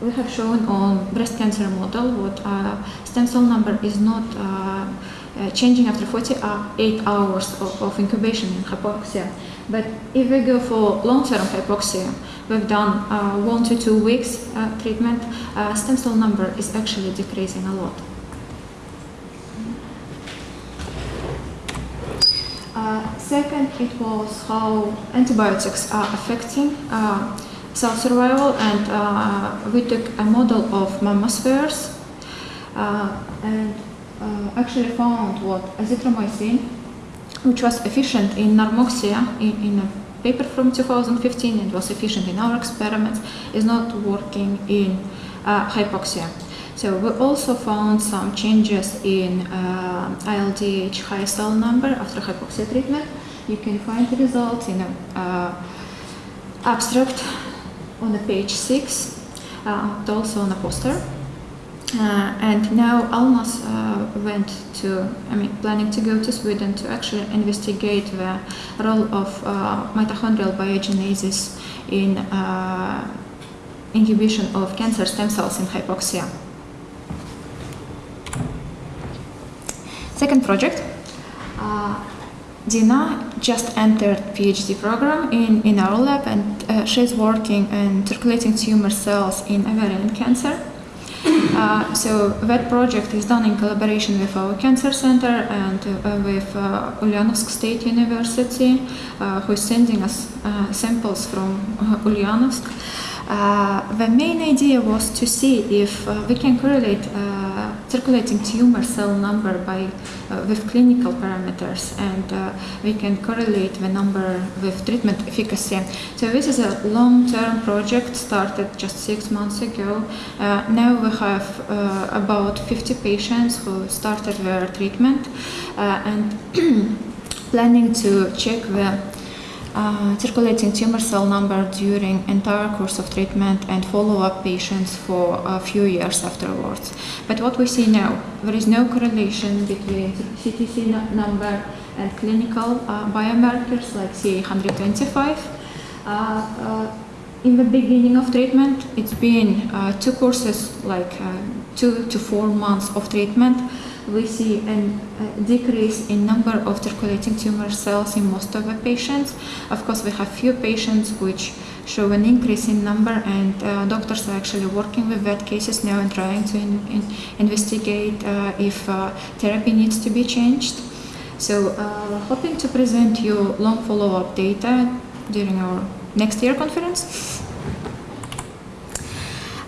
uh, we have shown on breast cancer model what uh, stem cell number is not uh, uh, changing after 48 hours of, of incubation in hypoxia. But if we go for long-term hypoxia, we've done uh, one to two weeks uh, treatment, uh, stem cell number is actually decreasing a lot. Uh, second, it was how antibiotics are affecting uh, cell survival, and uh, we took a model of mammospheres uh, and uh, actually found what azithromycin, which was efficient in narmoxia in, in a paper from 2015 and was efficient in our experiments, is not working in uh, hypoxia. So we also found some changes in uh, ILDH high cell number after hypoxia treatment. You can find the results in an uh, abstract on the page six, uh, also on a poster. Uh, and now Almas uh, went to, I mean, planning to go to Sweden to actually investigate the role of mitochondrial biogenesis in inhibition of cancer stem cells in hypoxia. Second project, uh, Dina just entered PhD program in, in our lab and uh, she's working in circulating tumor cells in ovarian cancer. Uh, so that project is done in collaboration with our cancer center and uh, with uh, Ulyanovsk State University, uh, who is sending us uh, samples from uh, Ulyanovsk. The main idea was to see if we can correlate circulating tumor cell number by uh, with clinical parameters, and uh, we can correlate the number with treatment efficacy. So this is a long-term project started just six months ago. Uh, now we have about 50 patients who started their treatment, and planning to check the uh, circulating tumor cell number during entire course of treatment and follow up patients for a few years afterwards. But what we see now, there is no correlation between CTC nu- number and clinical uh, biomarkers like CA125. Uh, uh, in the beginning of treatment, it's been uh, two courses, like two to four months of treatment. We see a decrease in number of circulating tumor cells in most of the patients. Of course, we have few patients which show an increase in number, and uh, doctors are actually working with that cases now and trying to in, in investigate uh, if uh, therapy needs to be changed. So, uh, hoping to present you long follow-up data during our next year conference.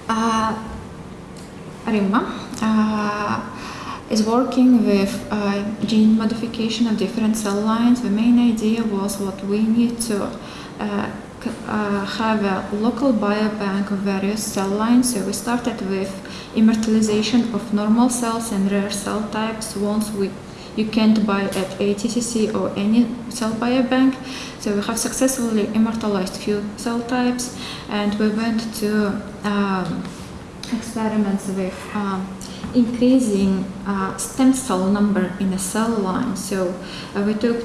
Uh, Rimma uh, is working with uh, gene modification of different cell lines. The main idea was what we need to uh, uh, have a local biobank of various cell lines. So we started with immortalization of normal cells and rare cell types. Once we you can't buy at ATCC or any cell biobank. So we have successfully immortalized few cell types, and we went to um, experiments with um, increasing uh, stem cell number in a cell line. So uh, we took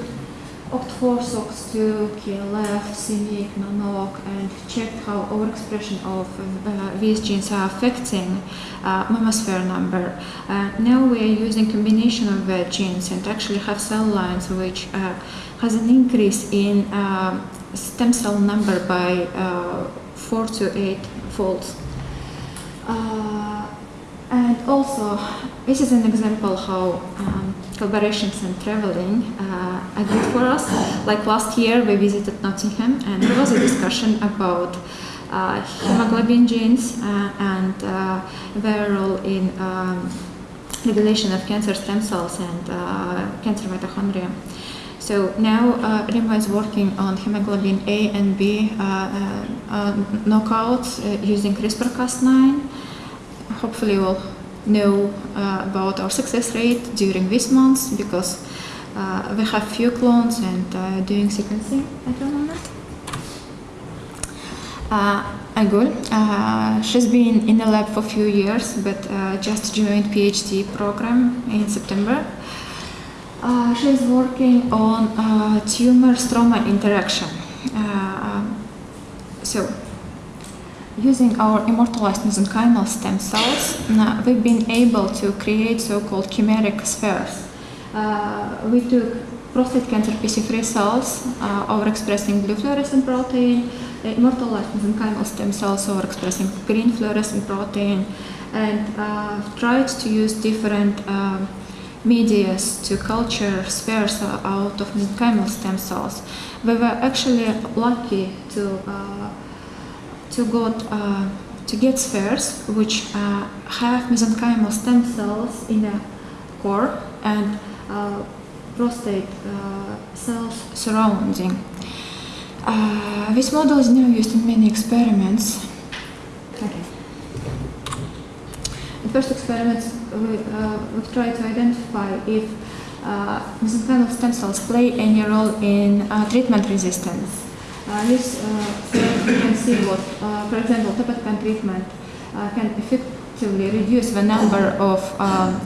OCT4, SOX2, KLF, CMYC, NANOC, and checked how overexpression of uh, these genes are affecting uh, mammosphere number. Uh, now we are using combination of genes and actually have cell lines which uh, has an increase in uh, stem cell number by uh, four to eight folds. Also, this is an example how um, collaborations and traveling uh, are good for us. Like last year, we visited Nottingham, and there was a discussion about uh, hemoglobin genes uh, and uh, their role in um, regulation of cancer stem cells and uh, cancer mitochondria. So now uh, Rima is working on hemoglobin A and B uh, knockouts using CRISPR-Cas9. Hopefully we'll know uh, about our success rate during this month because uh, we have few clones and uh, doing sequencing at the moment. Uh, Agul, uh, she's been in the lab for a few years but uh, just joined PhD program in September. Uh, she's working on uh, tumor stroma interaction. Um, so, using our immortalized mesenchymal stem cells, uh, we've been able to create so-called chimeric spheres. Uh, we took prostate cancer PC3 cells uh, overexpressing blue fluorescent protein, uh, immortalized mesenchymal stem cells overexpressing green fluorescent protein, and uh, tried to use different um, medias to culture spheres out of mesenchymal stem cells. We were actually lucky to uh, to got uh, to get spheres which uh, have mesenchymal stem cells in a core and uh, prostate uh, cells surrounding. Uh, this model is now used in many experiments. Okay. In first experiments, we, uh, we tried to identify if mesenchymal stem cells play any role in treatment resistance. Uh, this uh, you can see what, uh, for example, topotecan treatment uh, can effectively reduce the number of um,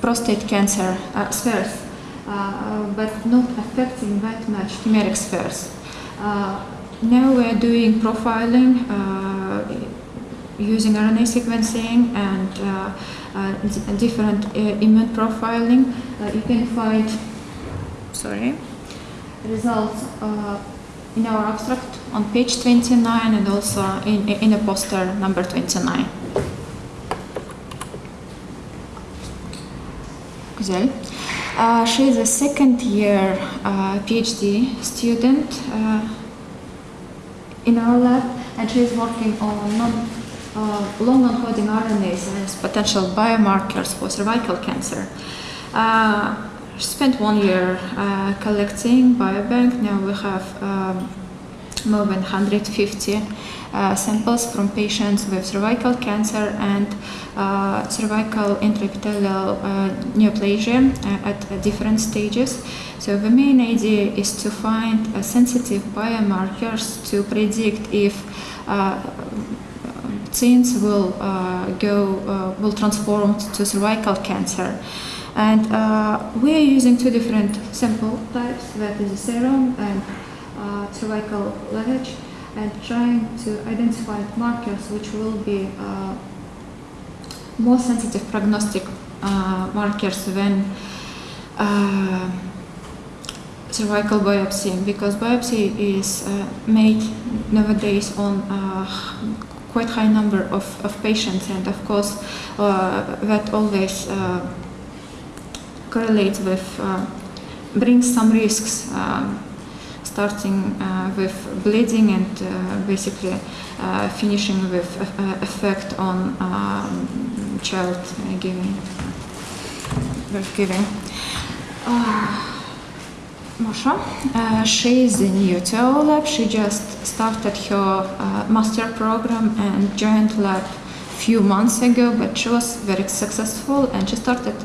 prostate cancer uh, spheres, uh, but not affecting that much chimeric spheres. Uh, now we are doing profiling uh, using RNA sequencing and uh, uh, different uh, immune profiling. Uh, you can find, sorry, results uh, in our abstract on page 29 and also in, in a poster number 29. Güzel. Uh, she is a second year uh, PhD student uh, in our lab and she is working on non, uh, long non-coding RNAs as potential biomarkers for cervical cancer. Uh, spent one year uh, collecting biobank. Now we have um, more than 150 uh, samples from patients with cervical cancer and uh, cervical intraepithelial uh, neoplasia uh, at uh, different stages. So the main idea is to find sensitive biomarkers to predict if genes will go will transform to cervical cancer. And uh, we are using two different sample types, that is a serum and uh, cervical lavage, and trying to identify markers which will be uh, more sensitive prognostic uh, markers than uh, cervical biopsy, because biopsy is uh, made nowadays on quite high number of, of patients, and of course that always uh, correlates with uh, brings some risks. Um, starting uh, with bleeding and uh, basically uh, finishing with uh, effect on um, child uh, giving, giving. Uh, Masha, uh, she is new to our lab. She just started her uh, master program and joined lab few months ago, but she was very successful and she started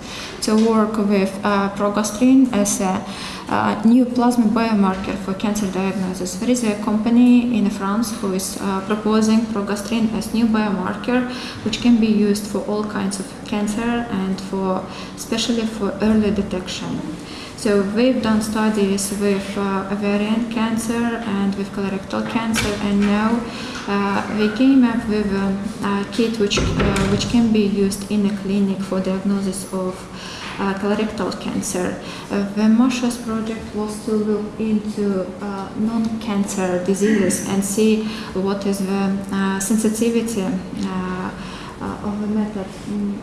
to work with uh, progastrin as a uh, new plasma biomarker for cancer diagnosis. There is a company in France who is uh, proposing progastrin as new biomarker, which can be used for all kinds of cancer and for especially for early detection. So we've done studies with uh, ovarian cancer and with colorectal cancer, and now uh, we came up with a kit which uh, which can be used in a clinic for diagnosis of uh, colorectal cancer. Uh, the Mosha's project was to look into uh, non-cancer diseases and see what is the uh, sensitivity uh, uh, of the method mm,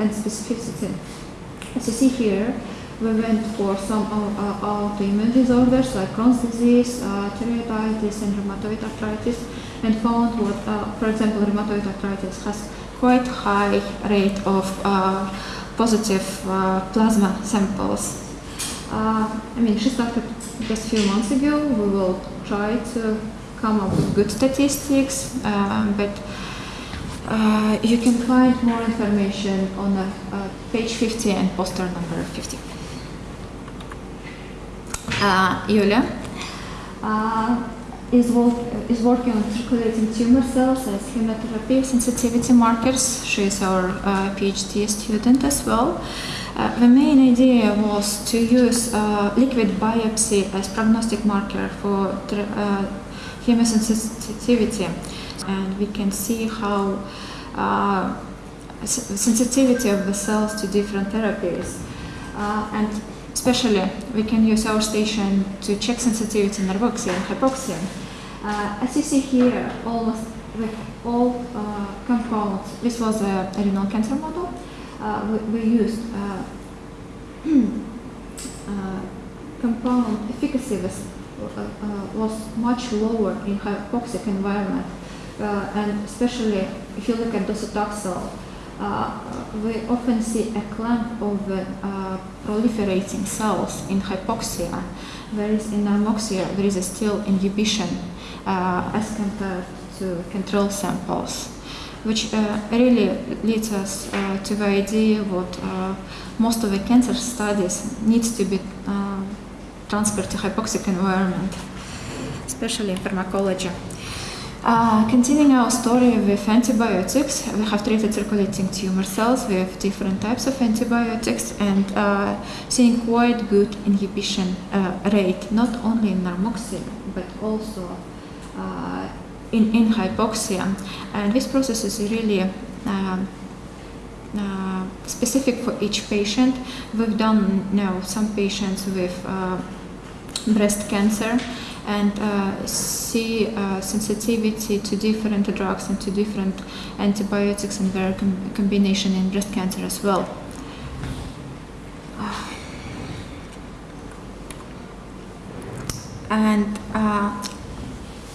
and specificity. As you see here, we went for some uh, uh, autoimmune disorders like Crohn's disease, uh, thyroiditis, and rheumatoid arthritis, and found what, uh, for example, rheumatoid arthritis has quite high rate of uh, positive uh, plasma samples. Uh, I mean, she started just a few months ago. We will try to come up with good statistics, um, but uh, you can find more information on uh, uh, page 50 and poster number 50. Uh, Yulia uh, is, work, is working on circulating tumor cells as chemotherapy sensitivity markers. She is our uh, PhD student as well. Uh, the main idea was to use uh, liquid biopsy as prognostic marker for uh, chemosensitivity, and we can see how uh, sensitivity of the cells to different therapies, uh, and especially we can use our station to check sensitivity in narcolepsy and hypoxia. Uh, as you see here, almost with all uh, compounds, this was a, a renal cancer model. Uh, we, we used uh, uh, compound efficacy was, uh, was much lower in hypoxic environment, and especially if you look at docetaxel, we often see a clump of uh, uh, proliferating cells in hypoxia, whereas in normoxia there is still inhibition uh, as compared to control samples, which uh, really leads us uh, to the idea what uh, most of the cancer studies needs to be uh, transferred to hypoxic environment, especially in pharmacology. Uh, continuing our story with antibiotics, we have treated circulating tumor cells with different types of antibiotics and uh, seeing quite good inhibition uh, rate, not only in narmoxia but also uh, in, in hypoxia. And this process is really um, uh, specific for each patient. We've done now some patients with uh, breast cancer and uh, see uh, sensitivity to different drugs and to different antibiotics and their com- combination in breast cancer as well. And uh,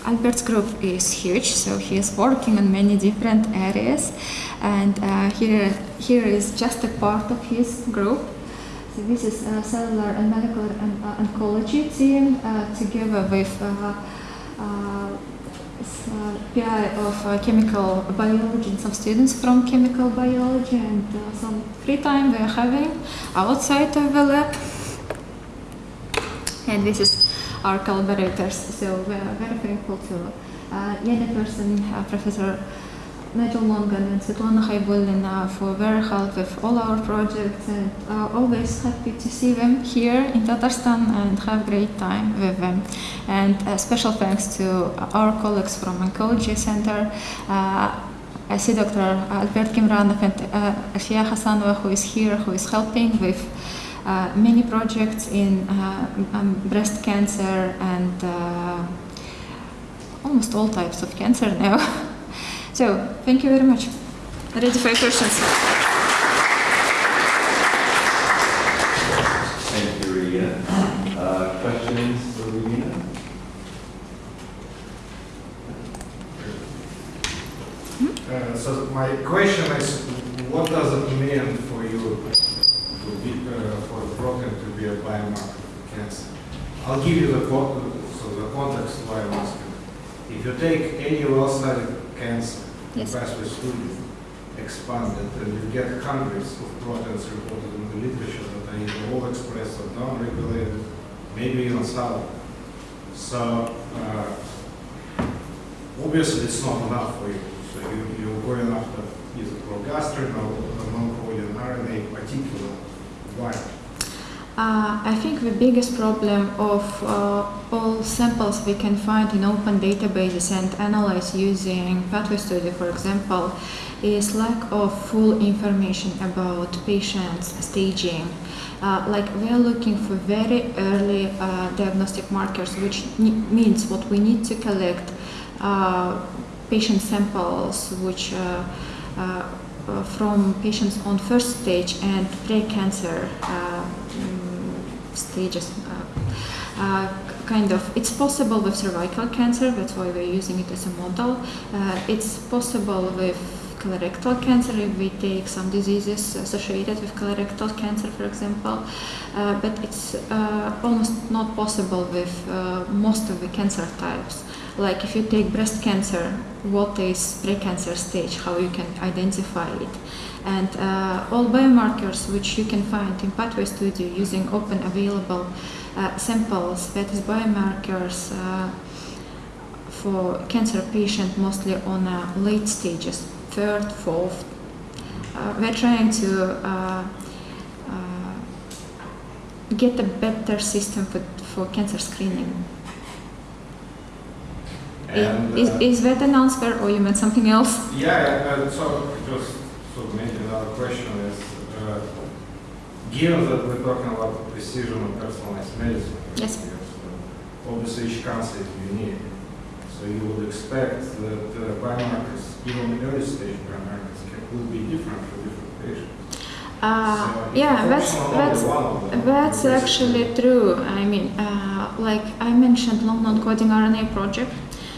Albert's group is huge, so he is working on many different areas. And uh, here, here is just a part of his group. This is uh, cellular and medical and, uh, oncology team uh, together with PI of chemical biology and some students from chemical biology and some free time they're having outside of the lab. And this is our collaborators. So we are very thankful to uh, Lena Person, Professor Nigel Mongan and Svetlana Haibulina for their help with all our projects and uh, always happy to see them here in Tatarstan and have great time with them. And uh, special thanks to our colleagues from Oncology Center. Uh, I see Dr. Albert Kimranov and uh, Afia Hassanova who is here, who is helping with uh, many projects in uh, um, breast cancer and uh, almost all types of cancer now. so, thank you very much. Ready for your questions? Thank you, Regina. Uh, questions for Regina? Uh, so my question is, what does it mean for you to be, uh, for the protein to be a biomarker for cancer? I'll give you the, co- so the context why I'm asking. If you take any well-studied cancer, Yes. vastly studied, expanded, and you get hundreds of proteins reported in the literature that are either all expressed or downregulated, maybe even solid. So, uh, obviously it's not enough for you. So you, you're going after either progastrin or non-coding RNA particular. Why? Uh, I think the biggest problem of uh, all samples we can find in open databases and analyze using Pathway Studio, for example, is lack of full information about patients' staging. Uh, like we are looking for very early uh, diagnostic markers, which means what we need to collect uh, patient samples, which uh, from patients on first stage and pre-cancer uh, stages. Uh, uh, kind of, it's possible with cervical cancer. That's why we're using it as a model. Uh, it's possible with colorectal cancer if we take some diseases associated with colorectal cancer, for example. Uh, but it's uh, almost not possible with uh, most of the cancer types. Like if you take breast cancer, what is precancer stage, how you can identify it. And uh, all biomarkers which you can find in Pathway Studio using open available uh, samples, that is biomarkers uh, for cancer patients mostly on uh, late stages, third, fourth. Uh, we're trying to uh, uh, get a better system for, for cancer screening. And, is, uh, is that an answer or you meant something else? Yeah, uh, so just maybe another question is, uh, given that we're talking about precision and personalized medicine, Yes. obviously each cancer is unique. So you would expect that uh, biomarkers, even early stage biomarkers, can, will be different for different patients. Uh, So yeah, that's, that's, only one of them, That's actually true. I mean, uh, like I mentioned, long non-coding RNA project.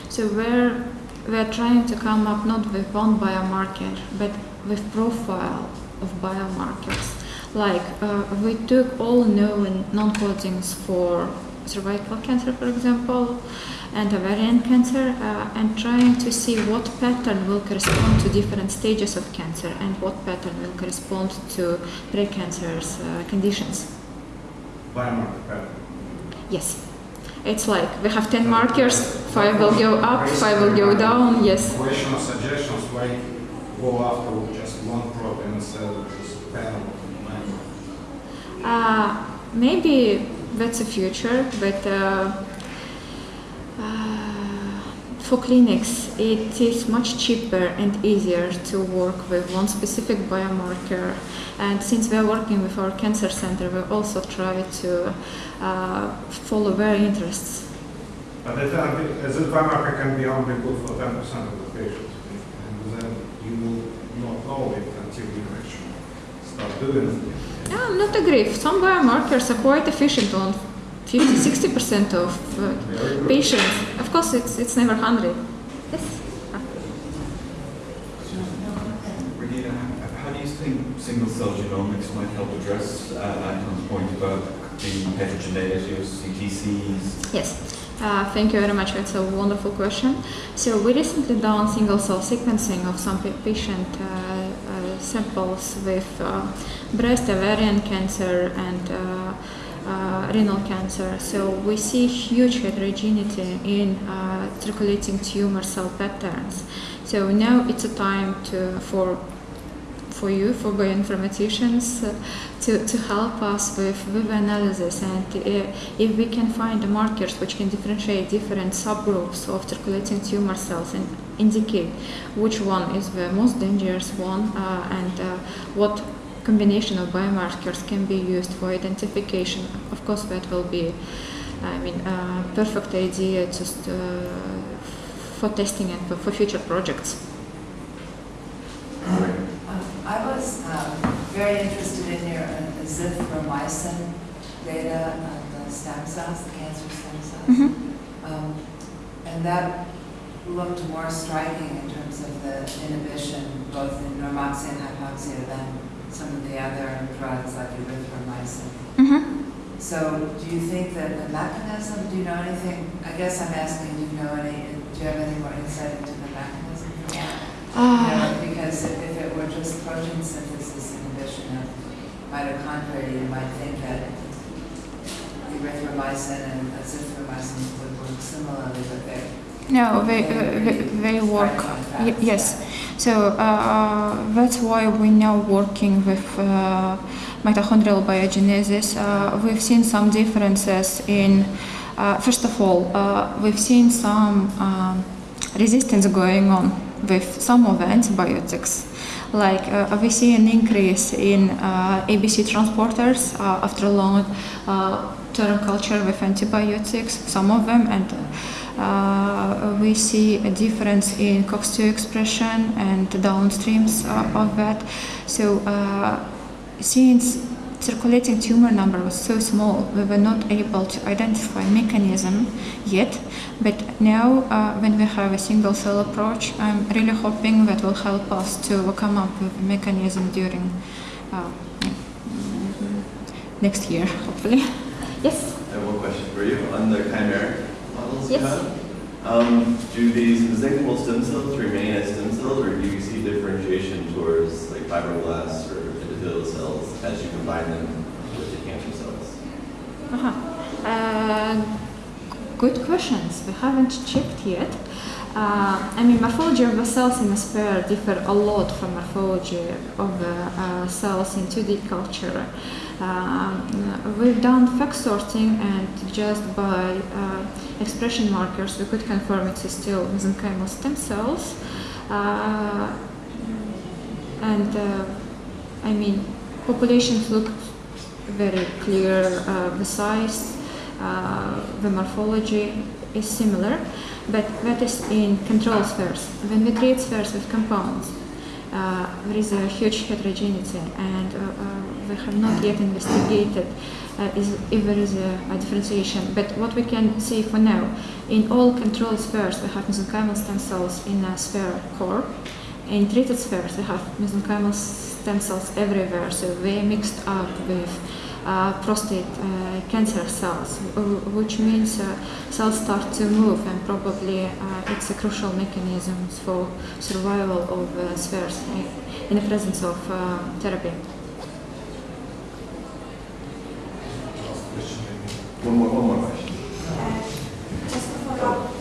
So we're we're trying to come up not with one biomarker, but with profile of biomarkers. Like uh, we took all known non-codings for cervical cancer, for example, and ovarian cancer, uh, and trying to see what pattern will correspond to different stages of cancer and what pattern will correspond to precancerous uh, conditions. Biomarker pattern. Yes. It's like we have 10 markers, 5 will go up, 5 will go down, yes. Question or suggestions, why go after just one instead of just panel? Uh, maybe that's a future, but uh, uh, for clinics, it is much cheaper and easier to work with one specific biomarker. And since we are working with our cancer center, we also try to uh, follow their interests. But the as a biomarker can be only good for ten percent of the patients, and then you will not know it until you actually start doing it. Yeah, I'm not agree. Some biomarkers are quite efficient on 50 60% of uh, patients. Of course, it's, it's never 100. Yes. Regina, how do you think single-cell genomics might help address uh, Anton's point about the heterogeneity of CTCs? Yes. Uh, thank you very much. That's a wonderful question. So we recently done single cell sequencing of some patient uh, uh, samples with uh, breast, ovarian cancer, and uh, uh, renal cancer. So we see huge heterogeneity in circulating tumor cell patterns. So now it's a time to for for you, for bioinformaticians, uh, to, to help us with, with analysis. And uh, if we can find markers which can differentiate different subgroups of circulating tumor cells and indicate which one is the most dangerous one uh, and uh, what combination of biomarkers can be used for identification, of course, that will be, I mean, a perfect idea just uh, for testing and for, for future projects. Um, I was um, very interested in your uh, azithromycin data on the stem cells, the cancer stem cells. Mm-hmm. Um, And that looked more striking in terms of the inhibition, both in normoxia and hypoxia, than some of the other drugs like erythromycin. Mm-hmm. So do you think that the mechanism, do you know anything, I guess I'm asking, do you know any, do you have any more insight into the mechanism for You Uh, know, because if if it were just protein synthesis inhibition of mitochondria, you might think that erythromycin and azithromycin would work similarly, but they're no, they, uh, they, they work. Yes. So uh, that's why we're now working with uh, mitochondrial biogenesis. Uh, we've seen some differences in, uh, first of all, uh, we've seen some um, resistance going on with some of the antibiotics. Like uh, we see an increase in uh, ABC transporters uh, after long uh, term culture with antibiotics, some of them, and uh, we see a difference in COX2 expression and downstreams uh, of that. So, since circulating tumor number was so small, we were not able to identify mechanism yet. But now, uh, when we have a single cell approach, I'm really hoping that will help us to come up with a mechanism during uh, next year, hopefully. Yes. I have one question for you on the chimeric models you Yes. have. Um, do these mesenchymal stem cells remain as stem cells, or do you see differentiation towards like fibroblasts or epithelial cells as you combine them with the cancer cells? Uh-huh. Uh, good questions. We haven't checked yet. Uh, I mean, morphology of the cells in a sphere differ a lot from morphology of the uh, cells in 2D culture. Um, we've done FACS sorting, and just by uh, expression markers, we could confirm it is still mesenchymal stem cells. Uh, and uh, I mean, populations look very clear. Uh, the size, uh, the morphology is similar, but that is in control spheres. When we treat spheres with compounds, uh, there is a huge heterogeneity, and uh, uh, we have not yet investigated uh, is, if there is a, a differentiation. But what we can see for now, in all control spheres, we have mesenchymal stem cells in a sphere core. In treated spheres, we have mesenchymal stem cells everywhere, so they mixed up with uh, prostate uh, cancer cells, which means uh, cells start to move, and probably uh, it's a crucial mechanism for survival of uh, spheres in, in the presence of uh, therapy. Last question. One more, one more question. Just to follow up.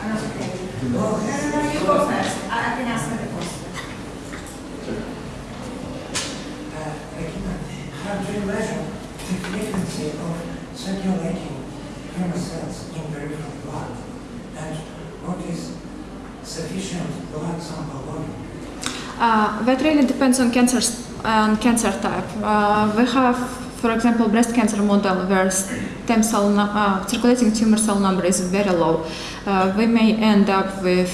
I'm not okay. Oh, no, no, no, you go first. I I can ask the question. How you measure the frequency of circulating tumor cells in peripheral blood? And what is sufficient blood sample volume? Uh, that really depends on cancer on cancer type. Uh, we have, for example, breast cancer model where stem cell uh, circulating tumor cell number is very low. Uh, we may end up with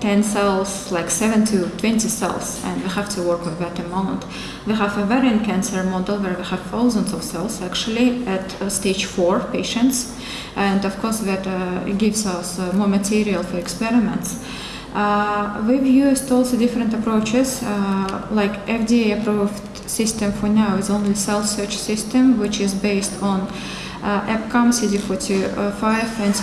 10 cells, like 7 to 20 cells, and we have to work with that amount. We have a ovarian cancer model where we have thousands of cells actually at uh, stage 4 patients, and of course that uh, gives us uh, more material for experiments. Uh, we've used also different approaches, uh, like FDA approved system for now is only CellSearch system, which is based on uh, EPCAM, CD45, and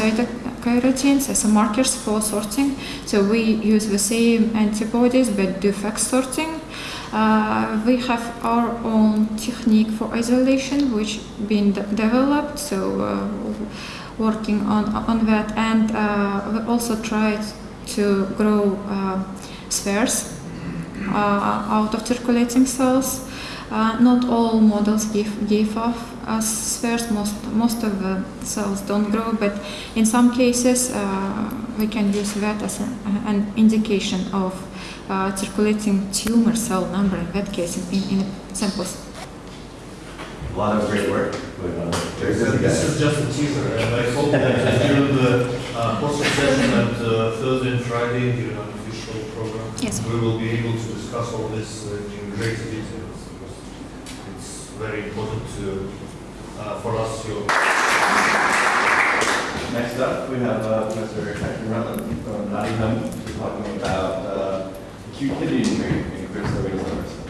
cytokeratins as markers for sorting. So we use the same antibodies but do FACS sorting. Uh, we have our own technique for isolation, which been de- developed. So uh, working on on that, and uh, we also tried to grow uh, spheres uh, out of circulating cells. Uh, not all models give, give off us spheres, most, most of the cells don't grow, but in some cases uh, we can use that as a, an indication of uh, circulating tumor cell number, in that case, in, in, in samples. A lot of great work going on. Very This is- this is just a teaser, and I hope that during the uh, poster session and uh, Thursday and Friday, during an official program, Yes. we will be able to discuss all this uh, in great details, because it's very important to, uh, for us to Next up, we have uh, Professor Catherine Rutland from Nottingham, talking about uh, acute kidney injury in Crystal Venous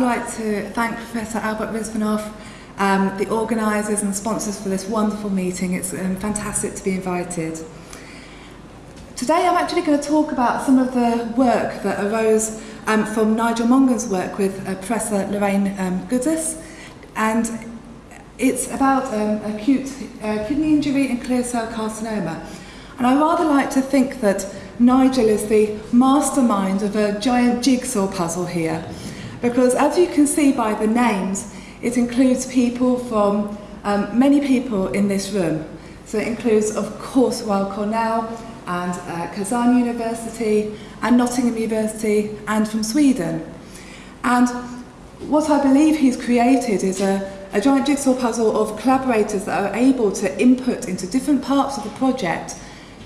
I'd like to thank Professor Albert Rizvanov, um, the organisers and sponsors for this wonderful meeting. It's um, fantastic to be invited. Today, I'm actually going to talk about some of the work that arose um, from Nigel Mongan's work with uh, Professor Lorraine um, Gudas, and it's about um, acute uh, kidney injury and clear cell carcinoma. And I rather like to think that Nigel is the mastermind of a giant jigsaw puzzle here. Because as you can see by the names, it includes people from um, many people in this room. So it includes, of course, Weill Cornell and uh, Kazan University and Nottingham University and from Sweden. And what I believe he's created is a, a giant jigsaw puzzle of collaborators that are able to input into different parts of the project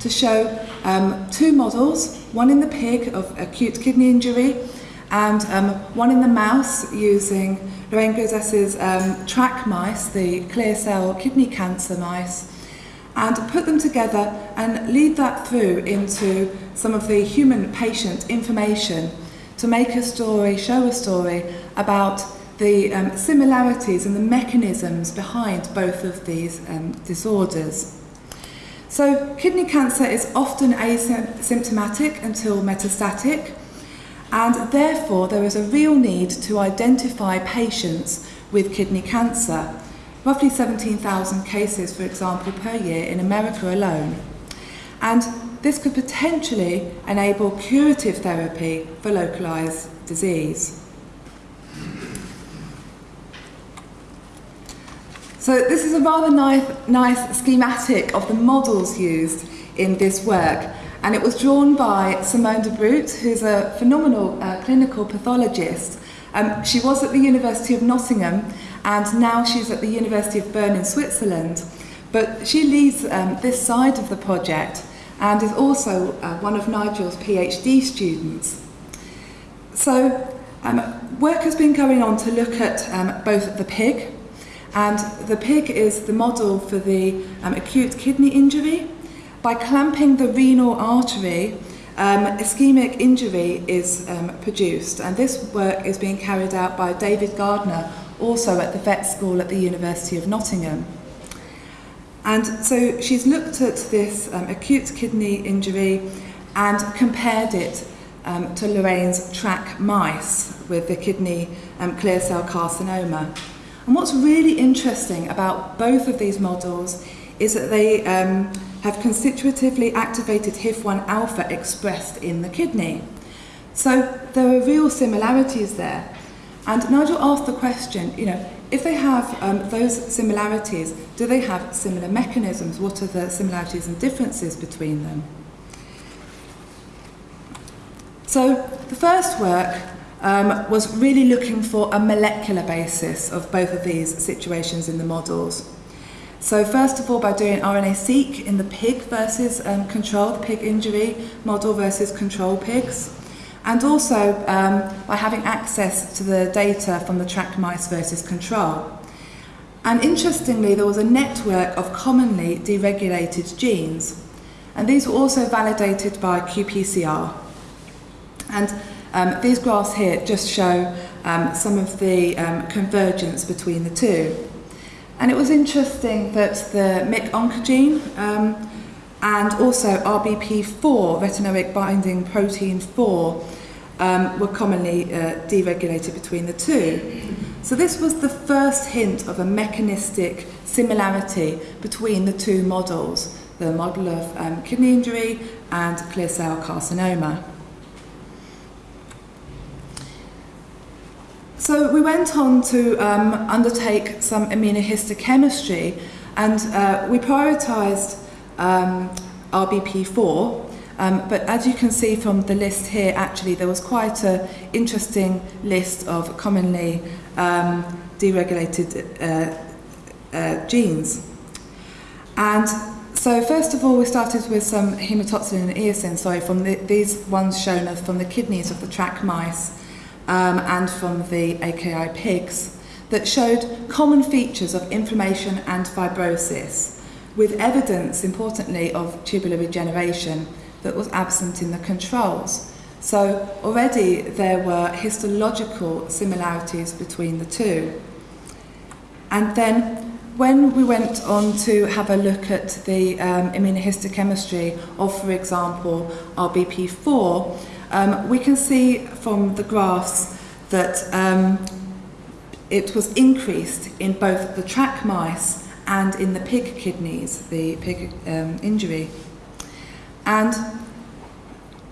to show um, two models, one in the pig of acute kidney injury and um, one in the mouse using Lorraine Gudas's um, track mice, the clear cell kidney cancer mice, and put them together and lead that through into some of the human patient information to make a story, show a story about the um, similarities and the mechanisms behind both of these um, disorders. So, kidney cancer is often asymptomatic until metastatic, and therefore there is a real need to identify patients with kidney cancer. Roughly 17,000 cases, for example, per year in America alone. And this could potentially enable curative therapy for localized disease. So this is a rather nice, nice schematic of the models used in this work. And it was drawn by Simone de Brot, who's a phenomenal uh, clinical pathologist. Um, she was at the University of Nottingham, and now she's at the University of Bern in Switzerland. But she leads um, this side of the project and is also uh, one of Nigel's PhD students. So um, work has been going on to look at um, both the pig, and the pig is the model for the um, acute kidney injury. By clamping the renal artery, um, ischemic injury is um, produced, and this work is being carried out by David Gardner, also at the vet school at the University of Nottingham. And so she's looked at this um, acute kidney injury and compared it um, to Lorraine's track mice with the kidney um, clear cell carcinoma. And what's really interesting about both of these models is that they um, have constitutively activated HIF1 alpha expressed in the kidney. So there are real similarities there. And Nigel asked the question, you know, if they have um, those similarities, do they have similar mechanisms? What are the similarities and differences between them? So the first work um, was really looking for a molecular basis of both of these situations in the models. So first of all, by doing RNA-seq in the pig versus um, control, the pig injury model versus control pigs, and also um, by having access to the data from the track mice versus control. And interestingly, there was a network of commonly deregulated genes, and these were also validated by qPCR. And um, these graphs here just show um, some of the um, convergence between the two. And it was interesting that the MYC oncogene um, and also RBP4, retinoic binding protein 4, um, were commonly uh, deregulated between the two. So this was the first hint of a mechanistic similarity between the two models, the model of um, kidney injury and clear cell carcinoma. So we went on to um, undertake some immunohistochemistry and uh, we prioritised um, RBP4 um, but as you can see from the list here actually there was quite an interesting list of commonly um, deregulated uh, uh, genes. And so first of all we started with some hematoxylin and eosin, sorry, from the, these ones shown as from the kidneys of the track mice um, and from the AKI pigs that showed common features of inflammation and fibrosis with evidence, importantly, of tubular regeneration that was absent in the controls. So already there were histological similarities between the two. And then when we went on to have a look at the um, immunohistochemistry of, for example, RBP4, um, we can see from the graphs that um, it was increased in both the track mice and in the pig kidneys, the pig um, injury. And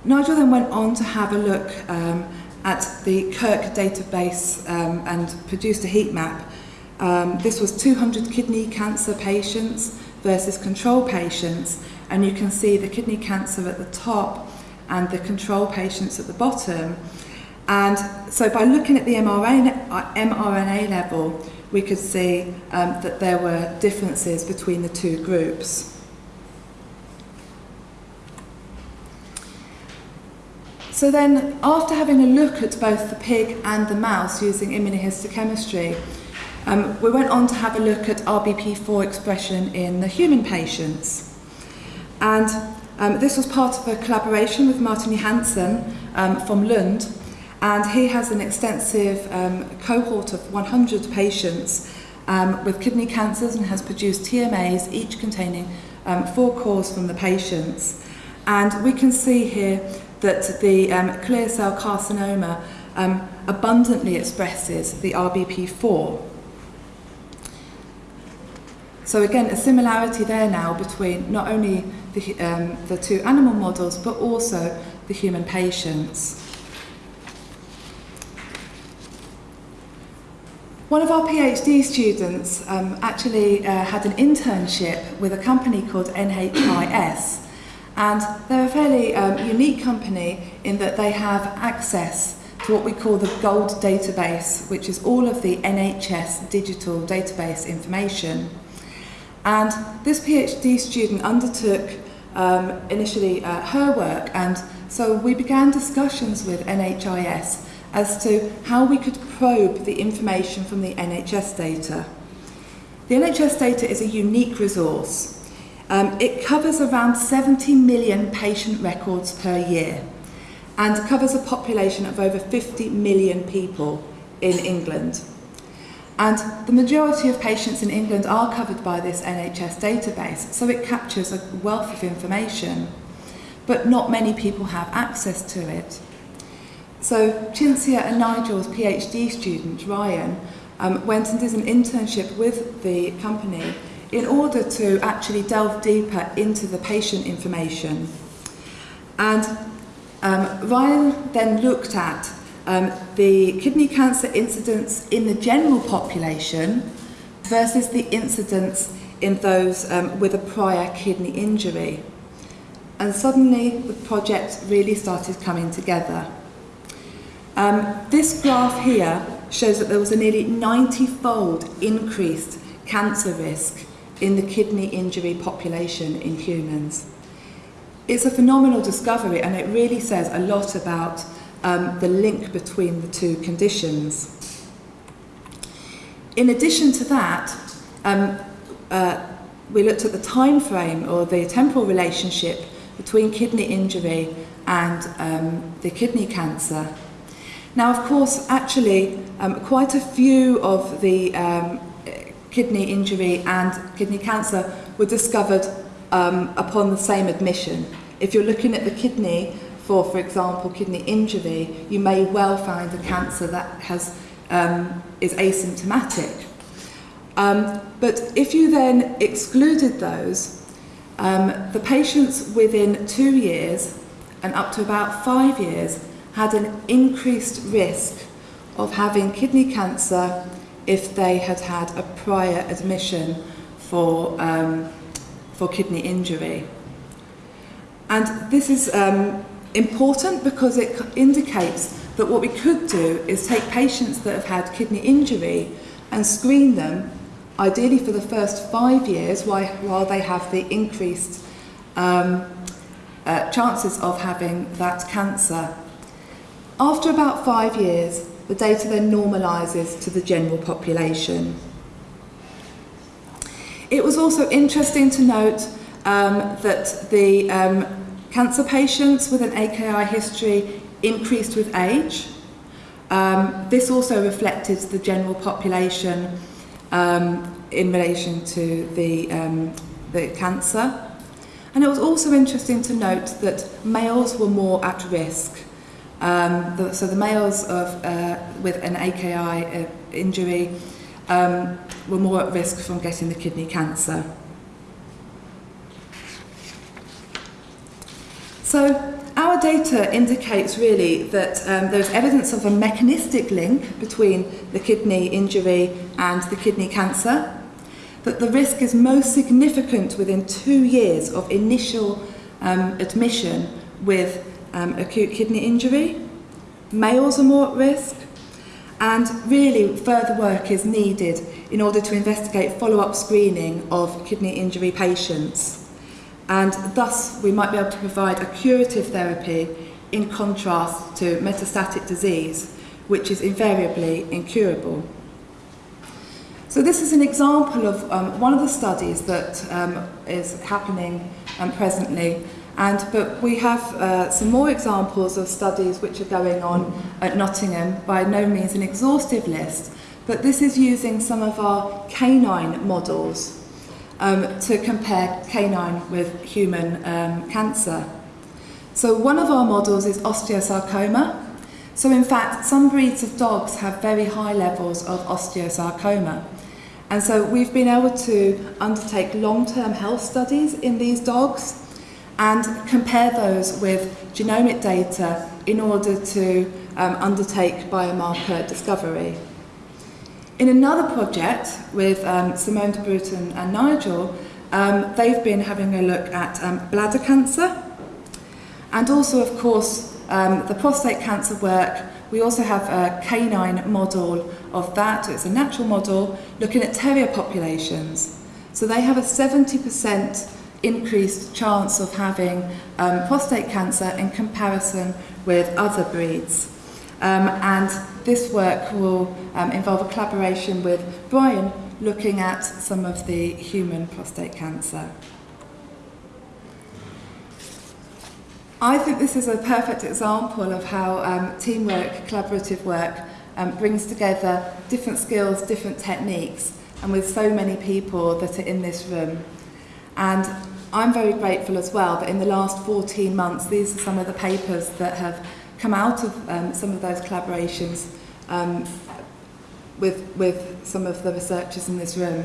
Nigel then went on to have a look um, at the KIRC database um, and produced a heat map. Um, this was 200 kidney cancer patients versus control patients, and you can see the kidney cancer at the top and the control patients at the bottom. And so by looking at the mRNA, mRNA level, we could see um, that there were differences between the two groups. So then, after having a look at both the pig and the mouse using immunohistochemistry, um, we went on to have a look at RBP4 expression in the human patients. And um, this was part of a collaboration with Martin Johansson um, from Lund, and he has an extensive um, cohort of 100 patients um, with kidney cancers and has produced TMAs, each containing um, four cores from the patients. And we can see here that the um, clear cell carcinoma um, abundantly expresses the RBP4. So again, a similarity there now between not only the, um, the two animal models, but also the human patients. One of our PhD students um, actually uh, had an internship with a company called NHIS, and they're a fairly um, unique company in that they have access to what we call the GOLD database, which is all of the NHS digital database information. And this PhD student undertook um, initially uh, her work, and so we began discussions with NHIS as to how we could probe the information from the NHS data. The NHS data is a unique resource. Um, it covers around 70 million patient records per year and covers a population of over 50 million people in England. And the majority of patients in England are covered by this NHS database, so it captures a wealth of information, but not many people have access to it. So Cinzia and Nigel's PhD student, Ryan, um, went and did an internship with the company in order to actually delve deeper into the patient information. And um, Ryan then looked at um, the kidney cancer incidence in the general population versus the incidence in those um, with a prior kidney injury. And suddenly the project really started coming together. Um, this graph here shows that there was a nearly 90-fold increased cancer risk in the kidney injury population in humans. It's a phenomenal discovery and it really says a lot about um, the link between the two conditions. In addition to that, um, uh, we looked at the time frame or the temporal relationship between kidney injury and um, the kidney cancer. Now, of course, actually, um, quite a few of the um, kidney injury and kidney cancer were discovered um, upon the same admission. If you're looking at the kidney for, for example, kidney injury, you may well find a cancer that has, um, is asymptomatic. Um, but if you then excluded those, um, the patients within two years and up to about five years had an increased risk of having kidney cancer if they had had a prior admission for, um, for kidney injury. And this is um, important because it indicates that what we could do is take patients that have had kidney injury and screen them, ideally for the first five years, while, they have the increased um, uh, chances of having that cancer. After about five years, the data then normalises to the general population. It was also interesting to note um, that the um, cancer patients with an AKI history increased with age. Um, this also reflected the general population um, in relation to the, um, the cancer. And it was also interesting to note that males were more at risk. Um, the, so the males of, uh, with an AKI uh, injury um, were more at risk from getting the kidney cancer. So our data indicates really that um, there's evidence of a mechanistic link between the kidney injury and the kidney cancer, that the risk is most significant within two years of initial um, admission with um, acute kidney injury. Males are more at risk, and really further work is needed in order to investigate follow-up screening of kidney injury patients. And thus we might be able to provide a curative therapy in contrast to metastatic disease, which is invariably incurable. So this is an example of um, one of the studies that um, is happening um, presently And, but we have uh, some more examples of studies which are going on at Nottingham, by no means an exhaustive list, but this is using some of our canine models um, to compare canine with human um, cancer. So one of our models is osteosarcoma. So in fact, some breeds of dogs have very high levels of osteosarcoma. And so we've been able to undertake long-term health studies in these dogs and compare those with genomic data in order to um, undertake biomarker discovery. In another project with um, Simone de Bruton and Nigel, um, they've been having a look at um, bladder cancer and also, of course, um, the prostate cancer work. We also have a canine model of that. It's a natural model looking at terrier populations. So they have a 70% increased chance of having um, prostate cancer in comparison with other breeds. Um, and this work will um, involve a collaboration with Brian looking at some of the human prostate cancer. I think this is a perfect example of how um, teamwork, collaborative work um, brings together different skills, different techniques, and with so many people that are in this room. And I'm very grateful as well that in the last 14 months, these are some of the papers that have come out of um, some of those collaborations um, with, with some of the researchers in this room.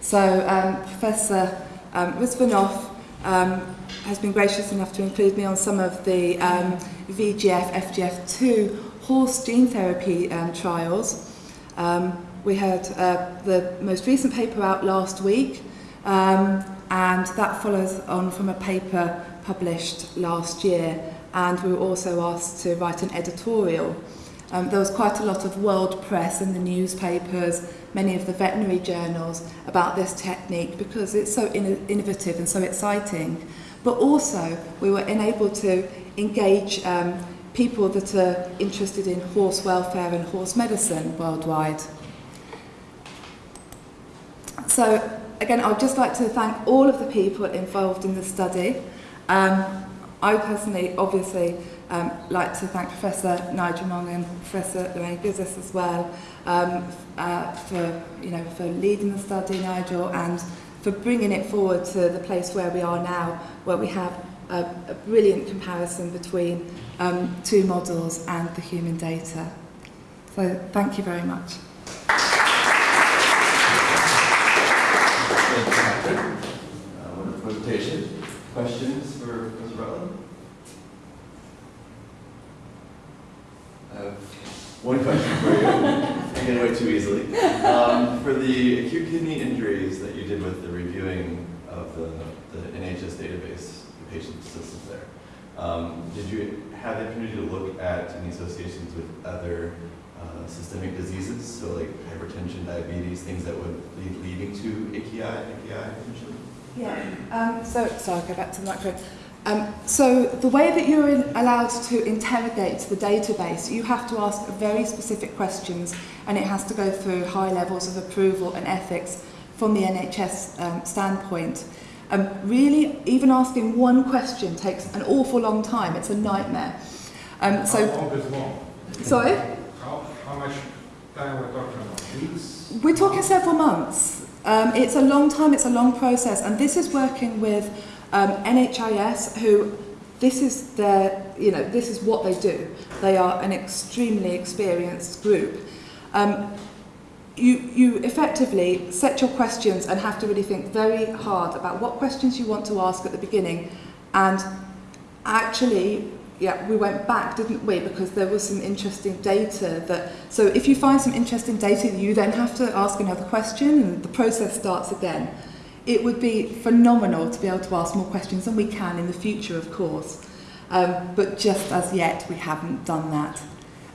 So um, Professor um, Rizvanov um, has been gracious enough to include me on some of the um, VGF, FGF2 horse gene therapy um, trials. Um, we had uh, the most recent paper out last week, um, and that follows on from a paper published last year and we were also asked to write an editorial. Um, there was quite a lot of world press in the newspapers, many of the veterinary journals about this technique because it's so in innovative and so exciting. But also we were enabled to engage um, people that are interested in horse welfare and horse medicine worldwide. So again, I would just like to thank all of the people involved in the study. Um, I personally, obviously, um, like to thank Professor Nigel Mong and Professor Lorraine Gudas as well um, uh, for, you know, for leading the study, Nigel, and for bringing it forward to the place where we are now, where we have a, a brilliant comparison between um, two models and the human data. So thank you very much. Thank you, Catherine. Uh, wonderful presentation. Questions for Professor Rutland? I have one question for you. I get away too easily. Um, for the acute kidney injuries that you did with the reviewing of the, the NHS database, the patient systems there, um, did you have the opportunity to look at any associations with other uh, systemic diseases, so like hypertension, diabetes, things that would lead leading to AKI, AKI potentially? Yeah. Um, so, so I'll go back to the microphone. Um, so the way that you're in, allowed to interrogate the database, you have to ask very specific questions, and it has to go through high levels of approval and ethics from the NHS um, standpoint. Um, really, even asking one question takes an awful long time. It's a nightmare. Um, How so, long is long? sorry, How, how much time we're talking about? Weeks? we're talking several months. Um, it's a long time. It's a long process, and this is working with um, NHIS, who this is their, you know, this is what they do. They are an extremely experienced group. Um, you, you effectively set your questions and have to really think very hard about what questions you want to ask at the beginning. And actually, yeah, we went back, didn't we? Because there was some interesting data that. So if you find some interesting data, you then have to ask another question, and the process starts again. It would be phenomenal to be able to ask more questions, and we can in the future, of course. Um, but just as yet, we haven't done that.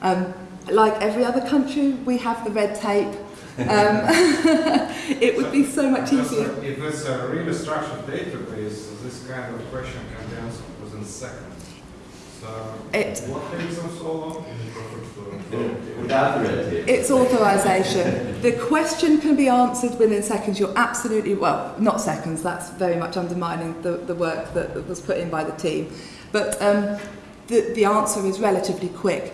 Um, like every other country, we have the red tape. Um, it would be so much easier. If it's a really structured database, this kind of question can be answered within seconds. So It- what takes them so long? Without the. It's authorisation. The question can be answered within seconds. You're absolutely, well, not seconds, that's very much undermining the, the work that, that was put in by the team. But um, the, the answer is relatively quick.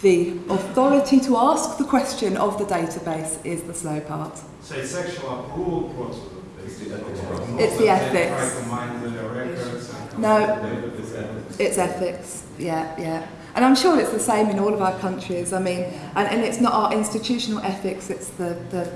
The authority to ask the question of the database is the slow part. So it's actual approval process. It's the ethics It's the ethics. Try to mine the records and. No. It's ethics. It's ethics, yeah, yeah. And I'm sure it's the same in all of our countries. I mean, and, and it's not our institutional ethics, it's the, the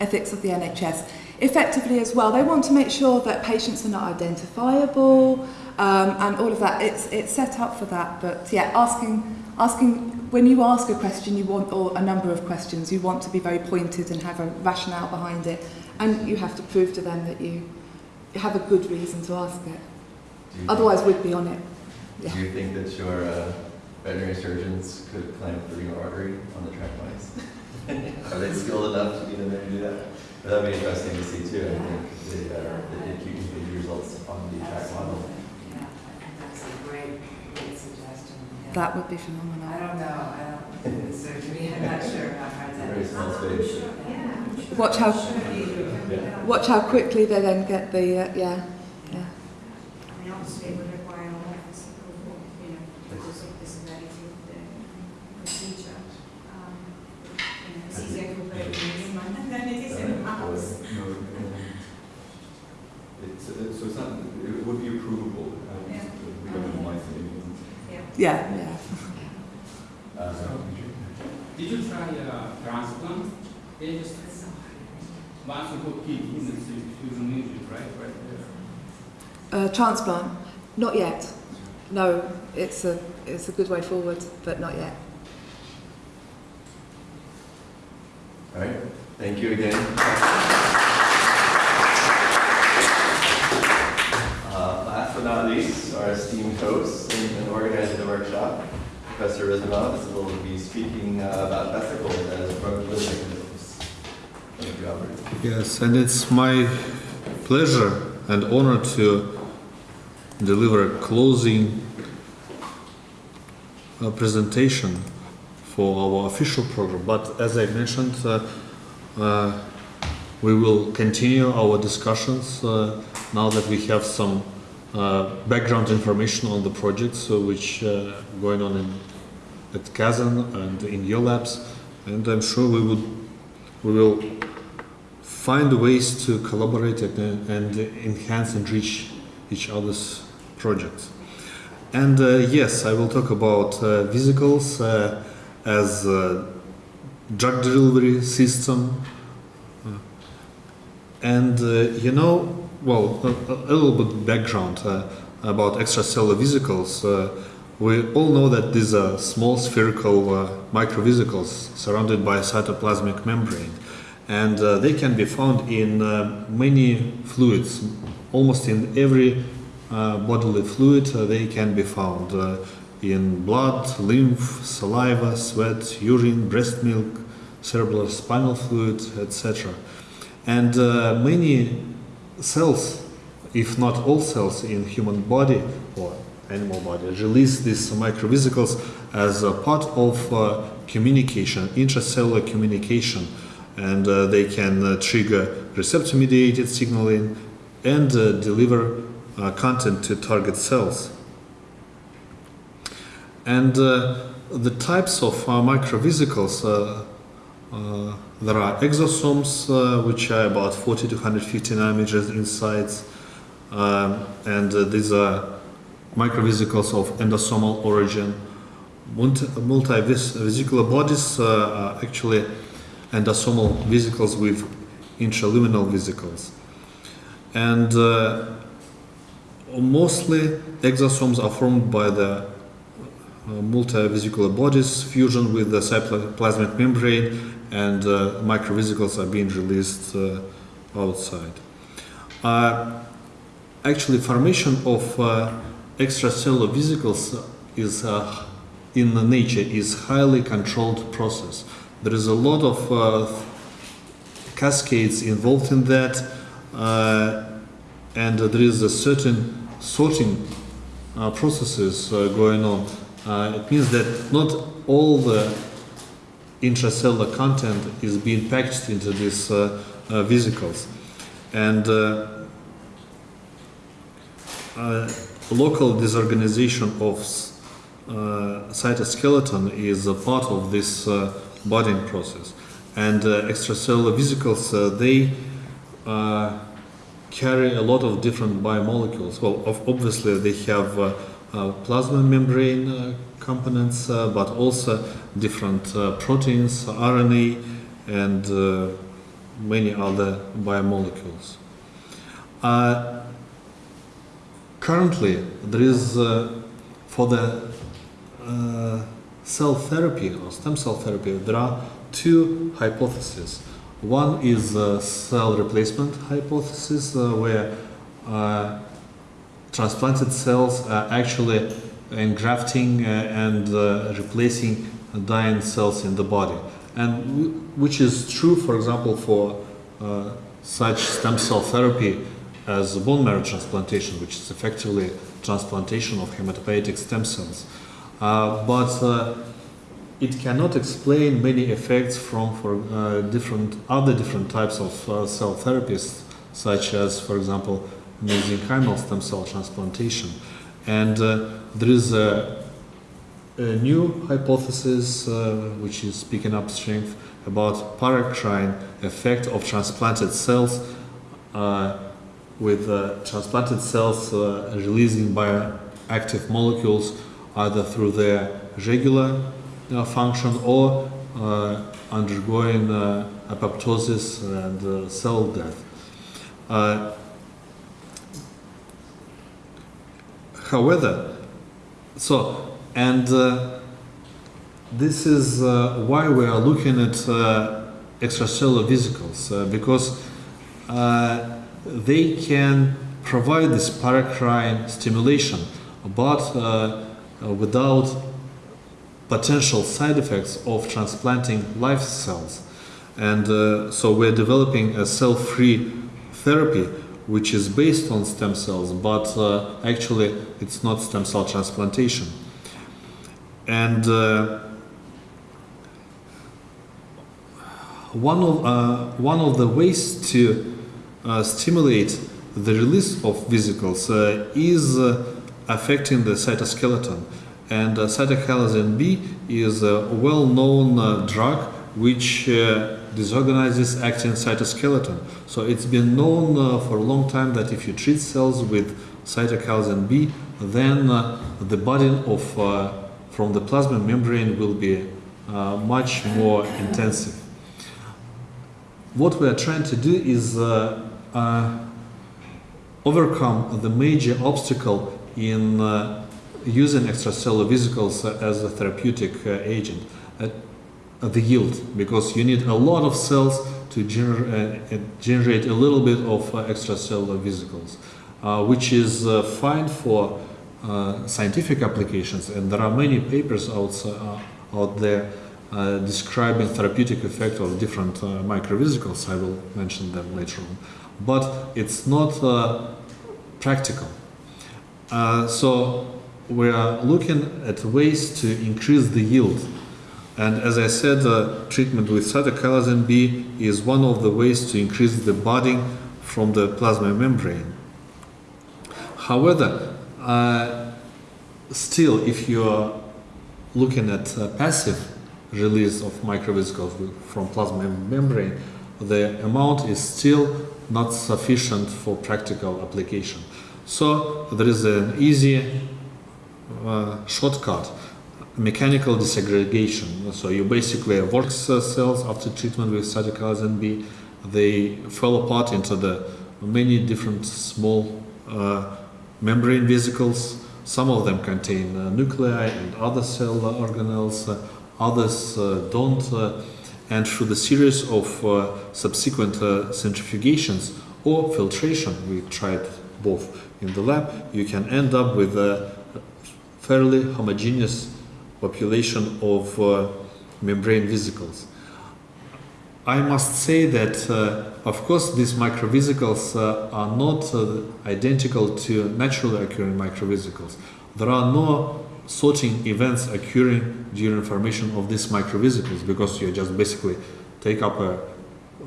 ethics of the NHS. Effectively as well, they want to make sure that patients are not identifiable um, and all of that. It's, it's set up for that. But yeah, asking, asking, when you ask a question, you want, or a number of questions, you want to be very pointed and have a rationale behind it. And you have to prove to them that you have a good reason to ask it. Do you- Otherwise, we'd be on it. Yeah. Do you think that your uh, veterinary surgeons could clamp the renal artery on the track mice? Are they skilled enough to be in there to do that? But That'd be interesting to see too, I think, the, uh, the did keep results on the track model. Yeah, I think that's a great, great suggestion. yeah. That would be phenomenal. I phenomenal. don't know, I don't, it's surgery, I'm not sure how hard that Very is. small space. Watch how Yeah. watch how quickly they then get the uh, yeah yeah. I mean, obviously, it would require a lot of this approval, you know, because of the severity of the procedure. Um, you know, It's easier to operate in a human than it is in a mouse. No, um, it's, uh, so it's not, it would be approvable. uh, Yeah. We don't have mice anymore. Yeah. Yeah, yeah. Uh, Did you try uh, transplant? They just once you put kidney in the fusion music, right? Right there. Uh, transplant, not yet. No, it's a it's a good way forward, but not yet. All right, thank you again. Uh, Last but not least, our esteemed host and and organizer of the workshop, Professor Rizvanov, will be speaking uh, about vesicles as drug delivery mechanisms. Thank you, Albert. Yes, and it's my pleasure and honor to deliver a closing uh, presentation for our official program. But as I mentioned, uh, uh, we will continue our discussions uh, now that we have some background information on the projects which uh, going on in, at Kazan and in your labs, and I'm sure we would we will find ways to collaborate and, and enhance and reach each other's projects. And uh, yes, I will talk about uh, vesicles uh, as drug delivery system. And you know, well, a, a little bit background uh, about extracellular vesicles. Uh, we all know that these are small spherical uh, microvesicles surrounded by a cytoplasmic membrane and they can be found in many fluids. Almost in every bodily fluid, uh, they can be found uh, in blood, lymph, saliva, sweat, urine, breast milk, cerebral spinal fluid, etc. And uh, many cells, if not all cells in human body or animal body, release these microvesicles as a part of uh, communication, intracellular communication and uh, they can uh, trigger receptor mediated signaling and uh, deliver uh, content to target cells. And uh, the types of uh, microvesicles, uh, there are exosomes, which are about 40 to 150 nanometers in size, um, and these are microvesicles of endosomal origin. Multi- Multivesicular bodies are actually endosomal vesicles with intraluminal vesicles. And uh, mostly exosomes are formed by the uh, multivesicular bodies fusion with the cytoplasmic membrane and uh, microvesicles are being released uh, outside. Uh, actually, formation of uh, extracellular vesicles is in nature is highly controlled process. There is a lot of cascades involved in that, and there is a certain sorting uh, processes uh, going on. Uh, it means that not all the intracellular content is being packaged into these uh, uh, vesicles, and uh, uh, local disorganization of uh, cytoskeleton is a part of this uh, budding process. And uh, extracellular vesicles, uh, they uh, carry a lot of different biomolecules. Well, of, obviously they have uh, uh, plasma membrane uh, components, uh, but also different uh, proteins, RNA, and uh, many other biomolecules. Currently, there is for the cell therapy or stem cell therapy, there are two hypotheses. One is uh, cell replacement hypothesis, uh, where uh, transplanted cells are actually engrafting uh, and replacing dying cells in the body, and which is true, for example, for uh, such stem cell therapy as bone marrow transplantation, which is effectively transplantation of hematopoietic stem cells. Uh, but uh, it cannot explain many effects from for uh, different other different types of uh, cell therapies, such as, for example, mesenchymal stem cell transplantation. And uh, there is a, a new hypothesis uh, which is picking up strength about paracrine effect of transplanted cells uh, with uh, transplanted cells releasing bioactive molecules either through their regular function or uh, undergoing uh, apoptosis and uh, cell death. However, so and uh, this is uh, why we are looking at uh, extracellular vesicles because they can provide this paracrine stimulation, but without potential side effects of transplanting live cells. And uh, so we're developing a cell-free therapy which is based on stem cells, but uh, actually it's not stem cell transplantation. And uh, one of uh, one of the ways to uh, stimulate the release of vesicles uh, is affecting the cytoskeleton. And uh, cytochalasin B is a well-known uh, drug which uh, disorganizes actin cytoskeleton. So it's been known for a long time that if you treat cells with cytochalasin B, then uh, the burden of uh, from the plasma membrane will be uh, much more intensive. What we are trying to do is overcome the major obstacle in using extracellular vesicles as a therapeutic uh, agent, the yield, because you need a lot of cells to gener- uh, uh, generate a little bit of extracellular vesicles, which is fine for scientific applications, and there are many papers out, out there uh, describing therapeutic effect of different uh, microvesicles. I will mention them later on, but it's not uh, practical. So we are looking at ways to increase the yield. And as I said, uh, treatment with cytochalasin B is one of the ways to increase the budding from the plasma membrane. However, uh, still, if you are looking at uh, passive release of microvesicles from plasma membrane, the amount is still not sufficient for practical application. So there is an easy shortcut, mechanical disaggregation. So you basically work uh, cells after treatment with cytochalasin B, they fell apart into the many different small uh, membrane vesicles. Some of them contain uh, nuclei and other cell organelles, uh, others uh, don't. Uh, and through the series of subsequent centrifugations or filtration, we tried both in the lab, you can end up with a fairly homogeneous population of uh, membrane vesicles. I must say that, uh, of course, these microvesicles uh, are not uh, identical to naturally occurring microvesicles. There are no sorting events occurring during formation of these microvesicles because you just basically take up a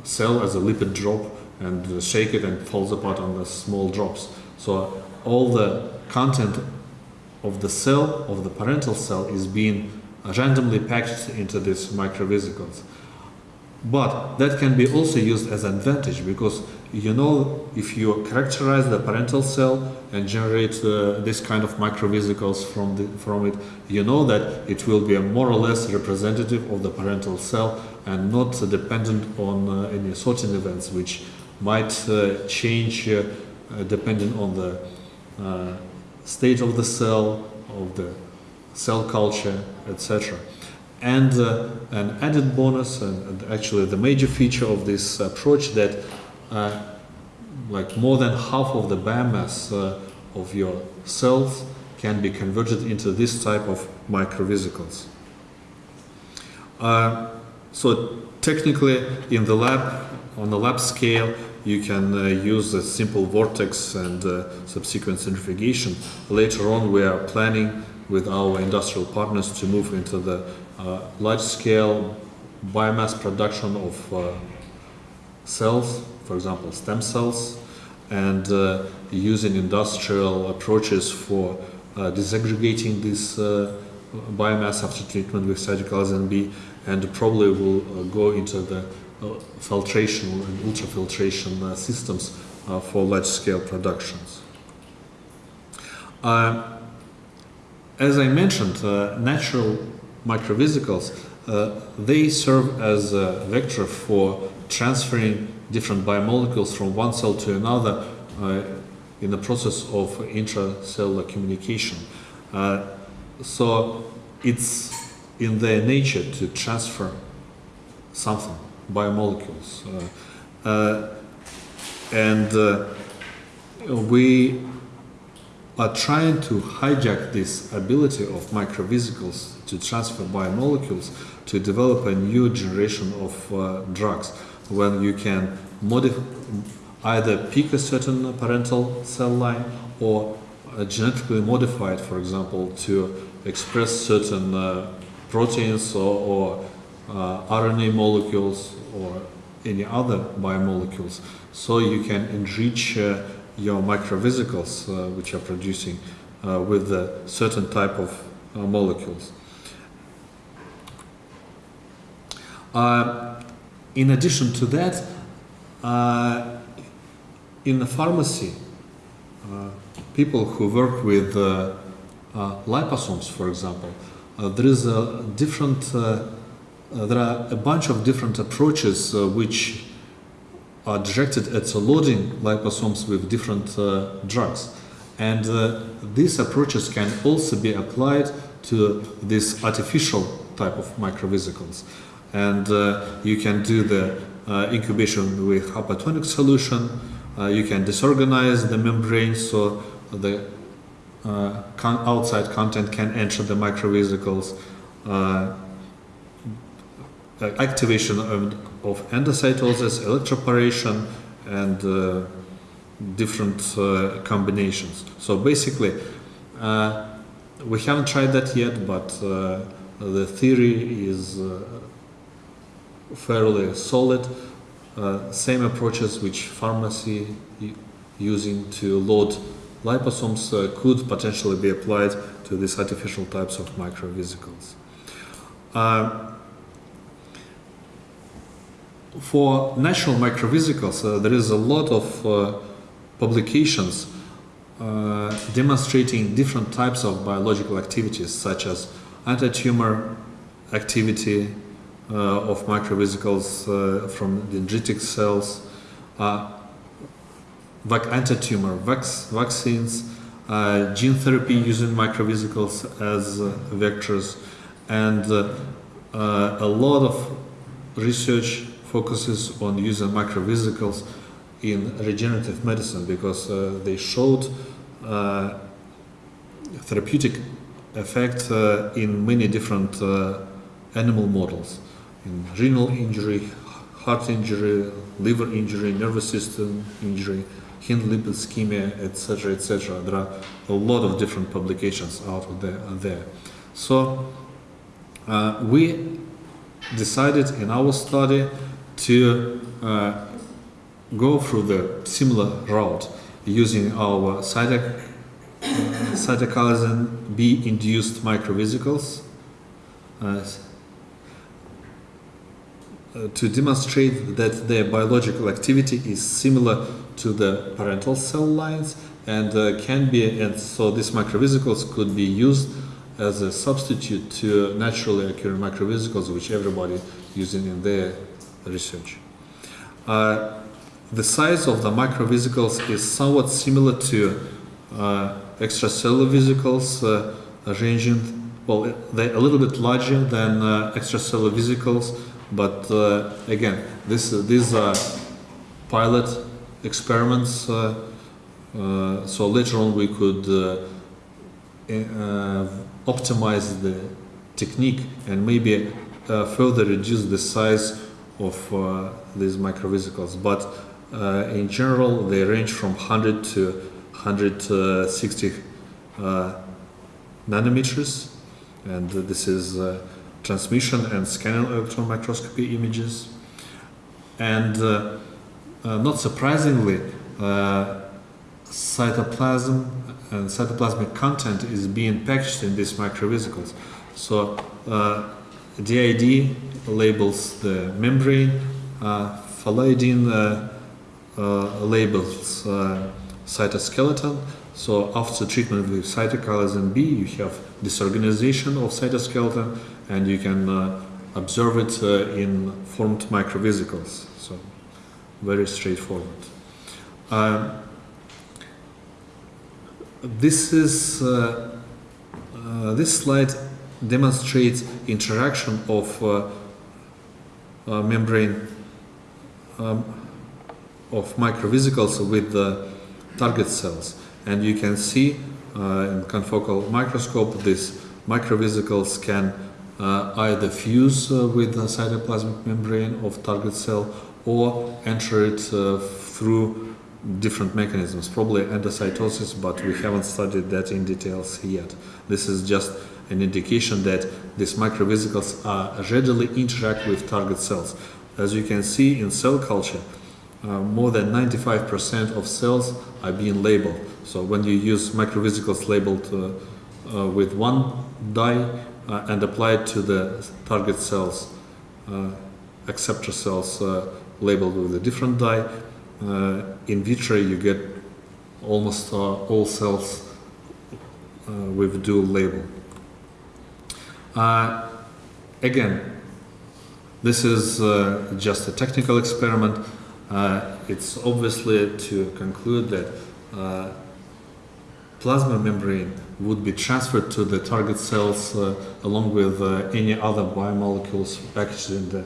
cell as a lipid drop and shake it and falls apart on the small drops. So all the content of the cell, of the parental cell, is being randomly packed into these microvesicles. But that can be also used as an advantage because you know if you characterize the parental cell and generate uh, this kind of microvesicles from the, from it, you know that it will be a more or less representative of the parental cell and not dependent on uh, any sorting events which might uh, change uh, uh, depending on the state of the cell, of the cell culture, etc. And uh, an added bonus, and, and actually the major feature of this approach, that uh, like more than half of the biomass uh, of your cells can be converted into this type of microvesicles. Uh, so technically, in the lab, on the lab scale, you can uh, use a simple vortex and uh, subsequent centrifugation. Later on, we are planning with our industrial partners to move into the uh, large-scale biomass production of uh, cells, for example, stem cells, and uh, using industrial approaches for uh, disaggregating this biomass after treatment with cytokeratin B, and probably will go into the filtration and ultrafiltration uh, systems uh, for large-scale productions. Uh, as I mentioned, uh, natural microvesicles, uh, they serve as a vector for transferring different biomolecules from one cell to another uh, in the process of intracellular communication. Uh, so it's in their nature to transfer something, biomolecules. Uh, uh, and uh, we are trying to hijack this ability of microvesicles to transfer biomolecules to develop a new generation of uh, drugs when you can either pick a certain parental cell line or uh, genetically modify it, for example, to express certain uh, proteins or, or RNA molecules or any other biomolecules. So you can enrich uh, your microvesicles uh, which are producing uh, with a certain type of uh, molecules. Uh, in addition to that, uh, in the pharmacy, people who work with liposomes, for example, there is a different, there are a bunch of different approaches uh, which are directed at loading liposomes with different uh, drugs. And uh, these approaches can also be applied to this artificial type of microvesicles. And uh, you can do the uh, incubation with hypertonic solution. Uh, you can disorganize the membrane so the uh, con- outside content can enter the microvesicles. Uh, uh, activation of, of endocytosis, electroporation, and uh, different uh, combinations. So basically, uh, we haven't tried that yet, but uh, the theory is uh, fairly solid. Uh, same approaches which pharmacy using to load liposomes could potentially be applied to these artificial types of microvesicles. Uh, for natural microvesicles, uh, there is a lot of uh, publications uh, demonstrating different types of biological activities, such as anti-tumor activity uh, of microvesicles uh, from dendritic cells, uh, vac- anti-tumor vac- vaccines, gene therapy using microvesicles as vectors, and a lot of research focuses on using microvesicles in regenerative medicine because uh, they showed uh, therapeutic effect uh, in many different uh, animal models in renal injury heart injury liver injury nervous system injury hind limb ischemia etc etc there are a lot of different publications out there, there. so uh, we decided in our study to uh, go through the similar route using our cytoc- B induced microvesicles uh, uh, to demonstrate that their biological activity is similar to the parental cell lines and uh, can be and so these microvesicles could be used as a substitute to naturally occurring microvesicles which everybody using in their research. Uh, the size of the microvesicles is somewhat similar to uh, extracellular vesicles, uh, ranging, well, they're a little bit larger than uh, extracellular vesicles, but uh, again, this, these are pilot experiments, uh, so later on we could uh, optimize the technique and maybe further reduce the size of uh, these microvesicles. But uh, in general, they range from 100 to 160 uh, nanometers, and this is transmission and scanning electron microscopy images. And uh, uh, not surprisingly, uh, cytoplasm and cytoplasmic content is being packaged in these microvesicles. So DID labels the membrane, uh, phalloidin uh, uh, labels uh, cytoskeleton. So after treatment with cytokinin B, you have disorganization of cytoskeleton, and you can uh, observe it uh, in formed microvesicles. So very straightforward. Uh, this is this slide demonstrates interaction of uh, uh, membrane um, of microvesicles with the target cells and you can see uh, in confocal microscope these microvesicles can uh, either fuse uh, with the cytoplasmic membrane of target cell or enter it through different mechanisms, probably endocytosis, but we haven't studied that in details yet. This is just an indication that these microvesicles are readily interact with target cells. As you can see in cell culture, uh, more than 95% of cells are being labeled. So when you use microvesicles labeled uh, uh, with one dye uh, and apply it to the target cells, uh, acceptor cells uh, labeled with a different dye, in vitro you get almost all cells with dual label. Uh, again, this is uh, just a technical experiment. Uh, it's obviously to conclude that uh, plasma membrane would be transferred to the target cells uh, along with uh, any other biomolecules packaged in the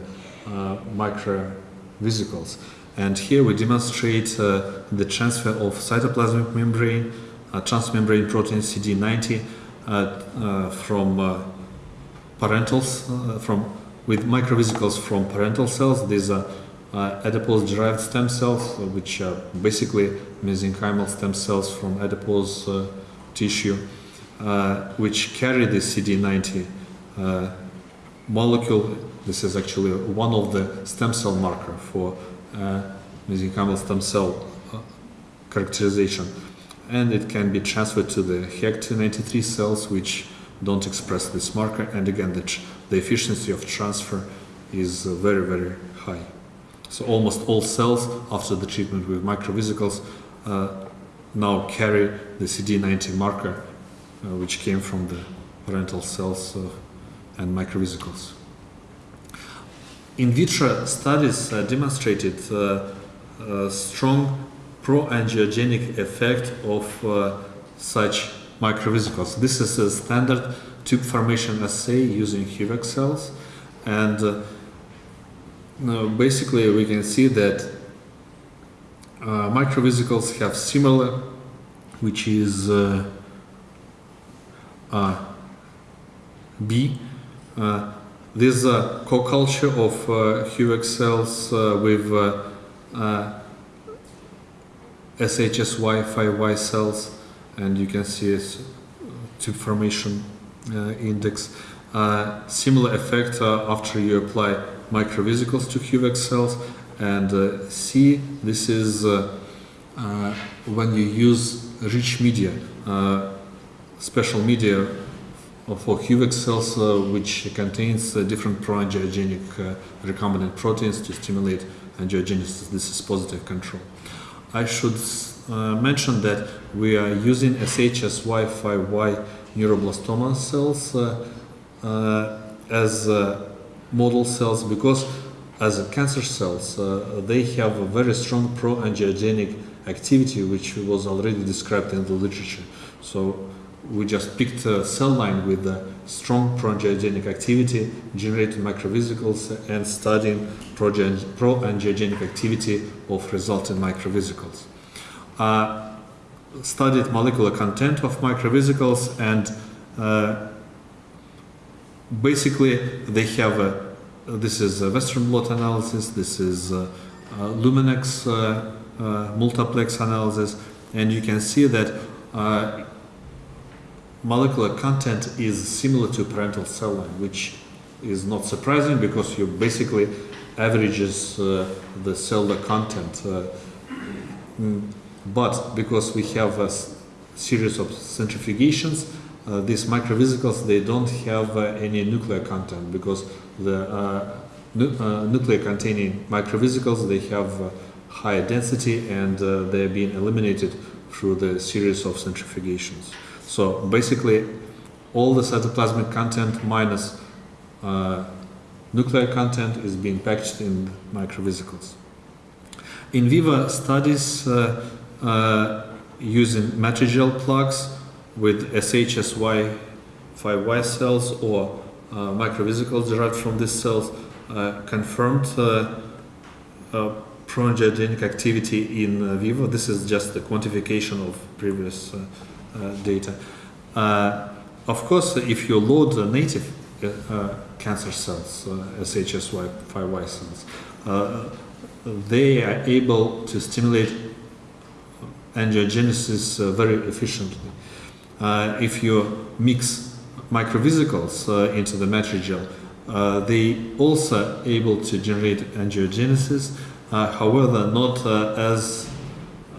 microvesicles. And here we demonstrate the transfer of cytoplasmic membrane, transmembrane protein CD90 uh, uh, from uh, parental, s- uh, from with microvesicles from parental cells. These are uh, adipose-derived stem cells, uh, which are basically mesenchymal stem cells from adipose uh, tissue, which carry the CD90 uh, molecule. This is actually one of the stem cell marker for mesenchymal stem cell characterization. and it can be transferred to the HEC293 cells which don't express this marker and again the, the efficiency of transfer is uh, very very high. So almost all cells after the treatment with microvesicles uh, now carry the CD90 marker uh, which came from the parental cells uh, and microvesicles. In vitro studies uh, demonstrated uh, a strong pro-angiogenic effect of uh, such microvesicles. This is a standard tube formation assay using HUVEC cells and uh, basically we can see that uh, microvesicles have similar which is uh, uh, B. Uh, this is a co-culture of uh, HUVEC cells uh, with uh, uh, SHSY5Y cells and you can see its tube formation uh, index. Uh, similar effect uh, after you apply microvesicles to HUVEC cells and uh, C, this is uh, uh, when you use rich media, uh, special media for HUVEC cells uh, which contains uh, different pro-angiogenic uh, recombinant proteins to stimulate angiogenesis. This is positive control. I should uh, mention that we are using SHSY5Y neuroblastoma cells uh, uh, as model cells because as cancer cells they have a very strong pro-angiogenic activity which was already described in the literature. So we just picked a cell line with a strong pro-angiogenic activity, generated microvesicles and studying pro-angiogenic activity of resulting microvesicles. Uh, studied molecular content of microvesicles and uh, basically they have a this is a Western blot analysis, this is a, a Luminex uh, uh, multiplex analysis, and you can see that uh, molecular content is similar to parental cell line, which is not surprising because you basically averages uh, the cellular content. Uh, mm, but because we have a series of centrifugations, uh, these microvesicles they don't have uh, any nuclear content because the uh, nu- uh, nuclear containing microvesicles they have higher density and they're being eliminated through the series of centrifugations. So basically, all the cytoplasmic content minus uh, nuclear content is being packaged in microvesicles. In vivo studies uh, using matrigel plugs with SHSY5Y cells or uh, microvesicles derived from these cells uh, confirmed uh, uh, pro-angiogenic activity in uh, vivo. This is just the quantification of previous uh, uh, data. Uh, of course, if you load the native uh, uh, cancer cells, uh, SHSY5Y cells, uh, they are able to stimulate angiogenesis uh, very efficiently. Uh, if you mix microvesicles uh, into the matrigel, they also able to generate angiogenesis, however, not as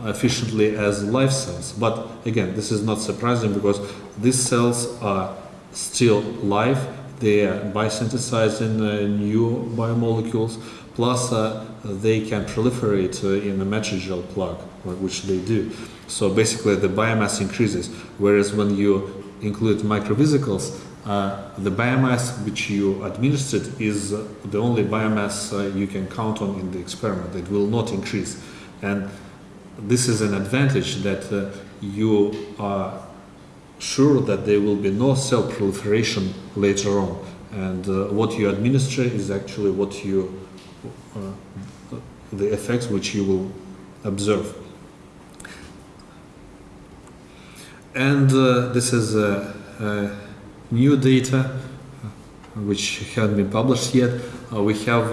efficiently as live cells. But again, this is not surprising because these cells are still live. They are biosynthesizing uh, new biomolecules. Plus, uh, they can proliferate uh, in the matrigel plug, which they do. So basically, the biomass increases. Whereas when you include microvesicles, uh, the biomass which you administered is uh, the only biomass uh, you can count on in the experiment. It will not increase, and this is an advantage that uh, you are sure that there will be no cell proliferation later on, and uh, what you administer is actually what you uh, the effects which you will observe. And uh, this is uh, uh, new data which haven't been published yet. We have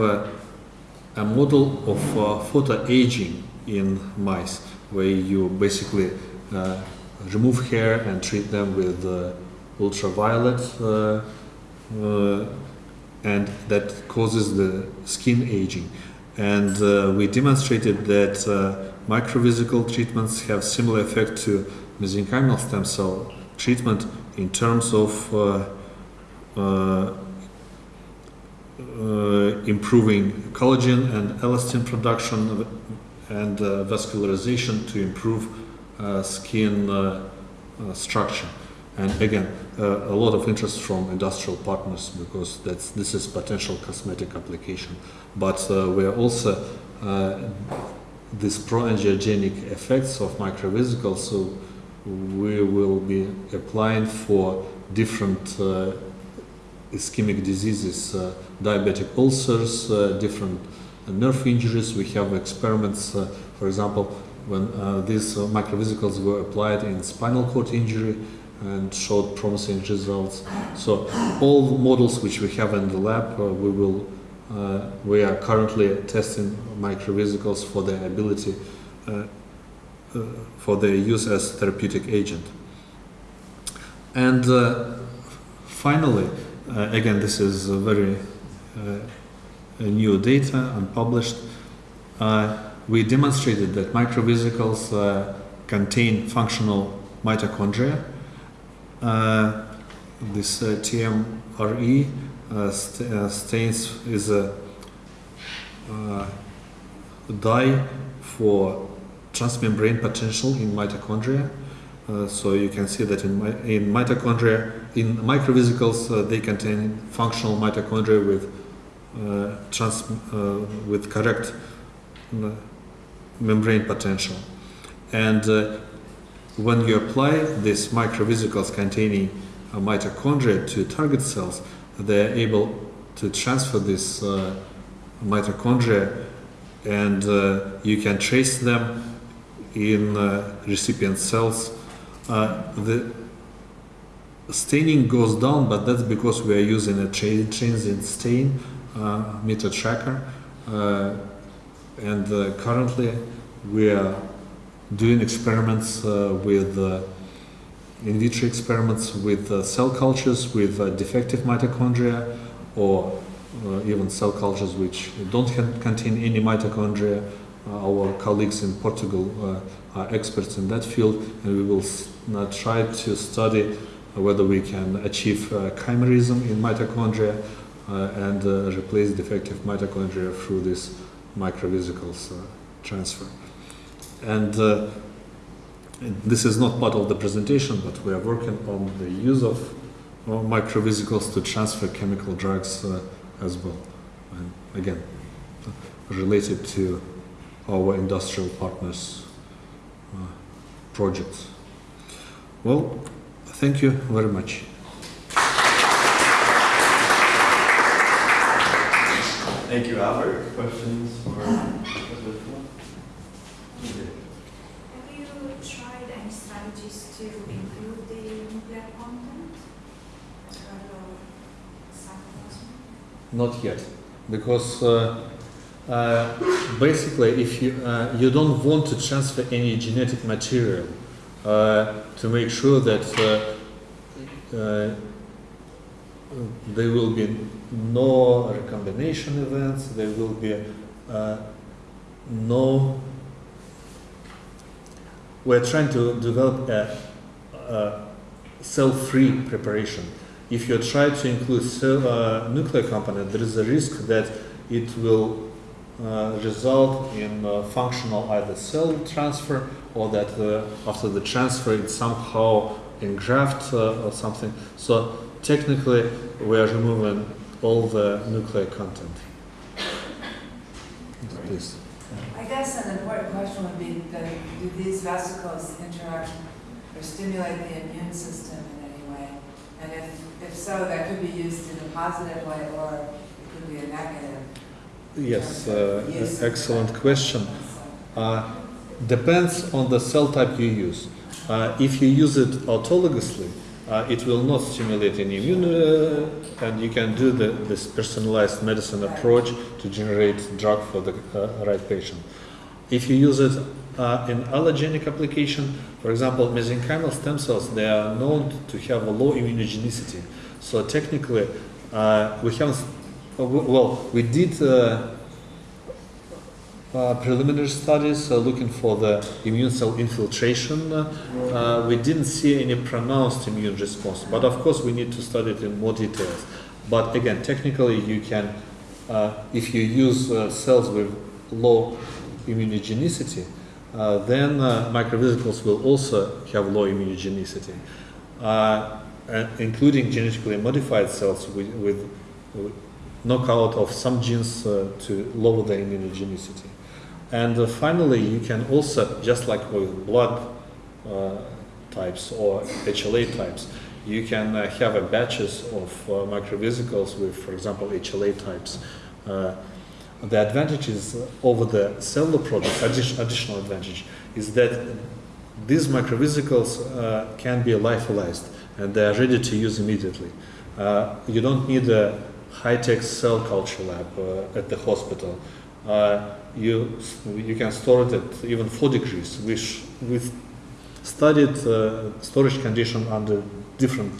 a model of uh, photoaging in mice where you basically uh, remove hair and treat them with uh, ultraviolet and that causes the skin aging. And uh, we demonstrated that uh, microvesical treatments have similar effect to mesenchymal stem cell treatment in terms of uh, uh, uh, improving collagen and elastin production and uh, vascularization to improve skin structure. And again, uh, a lot of interest from industrial partners because that's this is potential cosmetic application. But uh, we are also uh, these pro-angiogenic effects of microvesicles, so we will be applying for different uh, ischemic diseases, uh, diabetic ulcers, uh, different nerve injuries. We have experiments, uh, for example, when these microvesicles were applied in spinal cord injury and showed promising results. So all models which we have in the lab, uh, we will uh, we are currently testing microvesicles for their ability uh, uh, for their use as therapeutic agent. And uh, finally, uh, again, this is very new data, unpublished. We demonstrated that microvesicles contain functional mitochondria. Uh, this uh, TMRE uh, st- stains is a dye for transmembrane potential in mitochondria. Uh, so you can see that in, in mitochondria, in microvesicles, uh, they contain functional mitochondria with uh, trans, with correct membrane potential. And when you apply these microvesicles containing uh, mitochondria to target cells, they are able to transfer this uh, mitochondria and uh, you can trace them in uh, recipient cells. Uh, the staining goes down, but that's because we are using a tra- transient stain uh, meter tracker. And currently we are doing experiments uh, with uh, in vitro experiments with uh, cell cultures with uh, defective mitochondria or uh, even cell cultures which don't contain any mitochondria. Uh, our colleagues in Portugal are experts in that field, and we will try to study whether we can achieve chimerism in mitochondria and replace defective mitochondria through this microvesicles transfer. And uh, this is not part of the presentation, but we are working on the use of microvesicles to transfer chemical drugs uh, as well. And again, related to our industrial partners' uh, projects. Well, thank you very much. Thank you, Albert. Questions for Elizabeth? Have you tried any strategies to improve the nuclear content? Sort of cytoplasm? Not yet, because uh, uh, basically, if you uh, you don't want to transfer any genetic material to make sure that there will be no recombination events, there will be uh, no. We're trying to develop a, a cell-free preparation. If you try to include uh, nuclear component, there is a risk that it will uh, result in uh, functional either cell transfer or that after the transfer it somehow engraft uh, or something. So technically we are removing all the nuclear content. Please. I guess an important question would be that do these vesicles interact or stimulate the immune system? And if, if so, that could be used in a positive way or it could be a negative. Yes, uh, excellent question. Uh, depends on the cell type you use. Uh, if you use it autologously, uh, it will not stimulate any immune, uh, and you can do the, this personalized medicine approach to generate drug for the uh, right patient. If you use it uh, in allogenic application, for example, mesenchymal stem cells, they are known to have a low immunogenicity. So technically, uh, we haven't, uh, well, we did uh, uh, preliminary studies uh, looking for the immune cell infiltration. Uh, we didn't see any pronounced immune response, but of course we need to study it in more details. But again, technically you can, uh, if you use cells with low immunogenicity, uh, then uh, microvesicles will also have low immunogenicity, uh, including genetically modified cells with, with, knockout of some genes uh, to lower the immunogenicity. And uh, finally, you can also, just like with blood uh, types or HLA types, you can uh, have batches of uh, microvesicles with, for example, HLA types. Uh, the advantage is over the cellular products, additional advantage is that these microvesicles uh, can be lyophilized and they are ready to use immediately. Uh, you don't need a high-tech cell culture lab uh, at the hospital. Uh, you, you can store it at even 4 degrees, which with studied uh, storage condition under different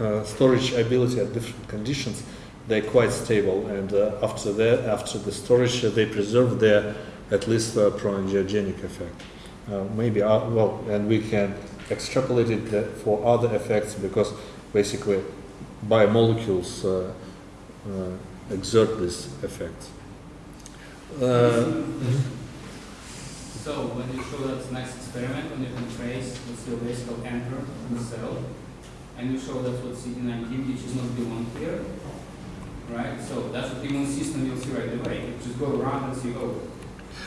uh, storage ability at different conditions, they're quite stable. And uh, after that, after the storage, uh, they preserve their at least uh, pro-angiogenic effect. Uh, maybe, well, and we can extrapolate it for other effects because basically biomolecules exert this effect. Uh, So when you show that nice experiment, when you can trace what's the vesicle enter in the cell, and you show that what CD19, which is not the one here, right? So that's what the immune system you'll see right away. You just go around and see, oh,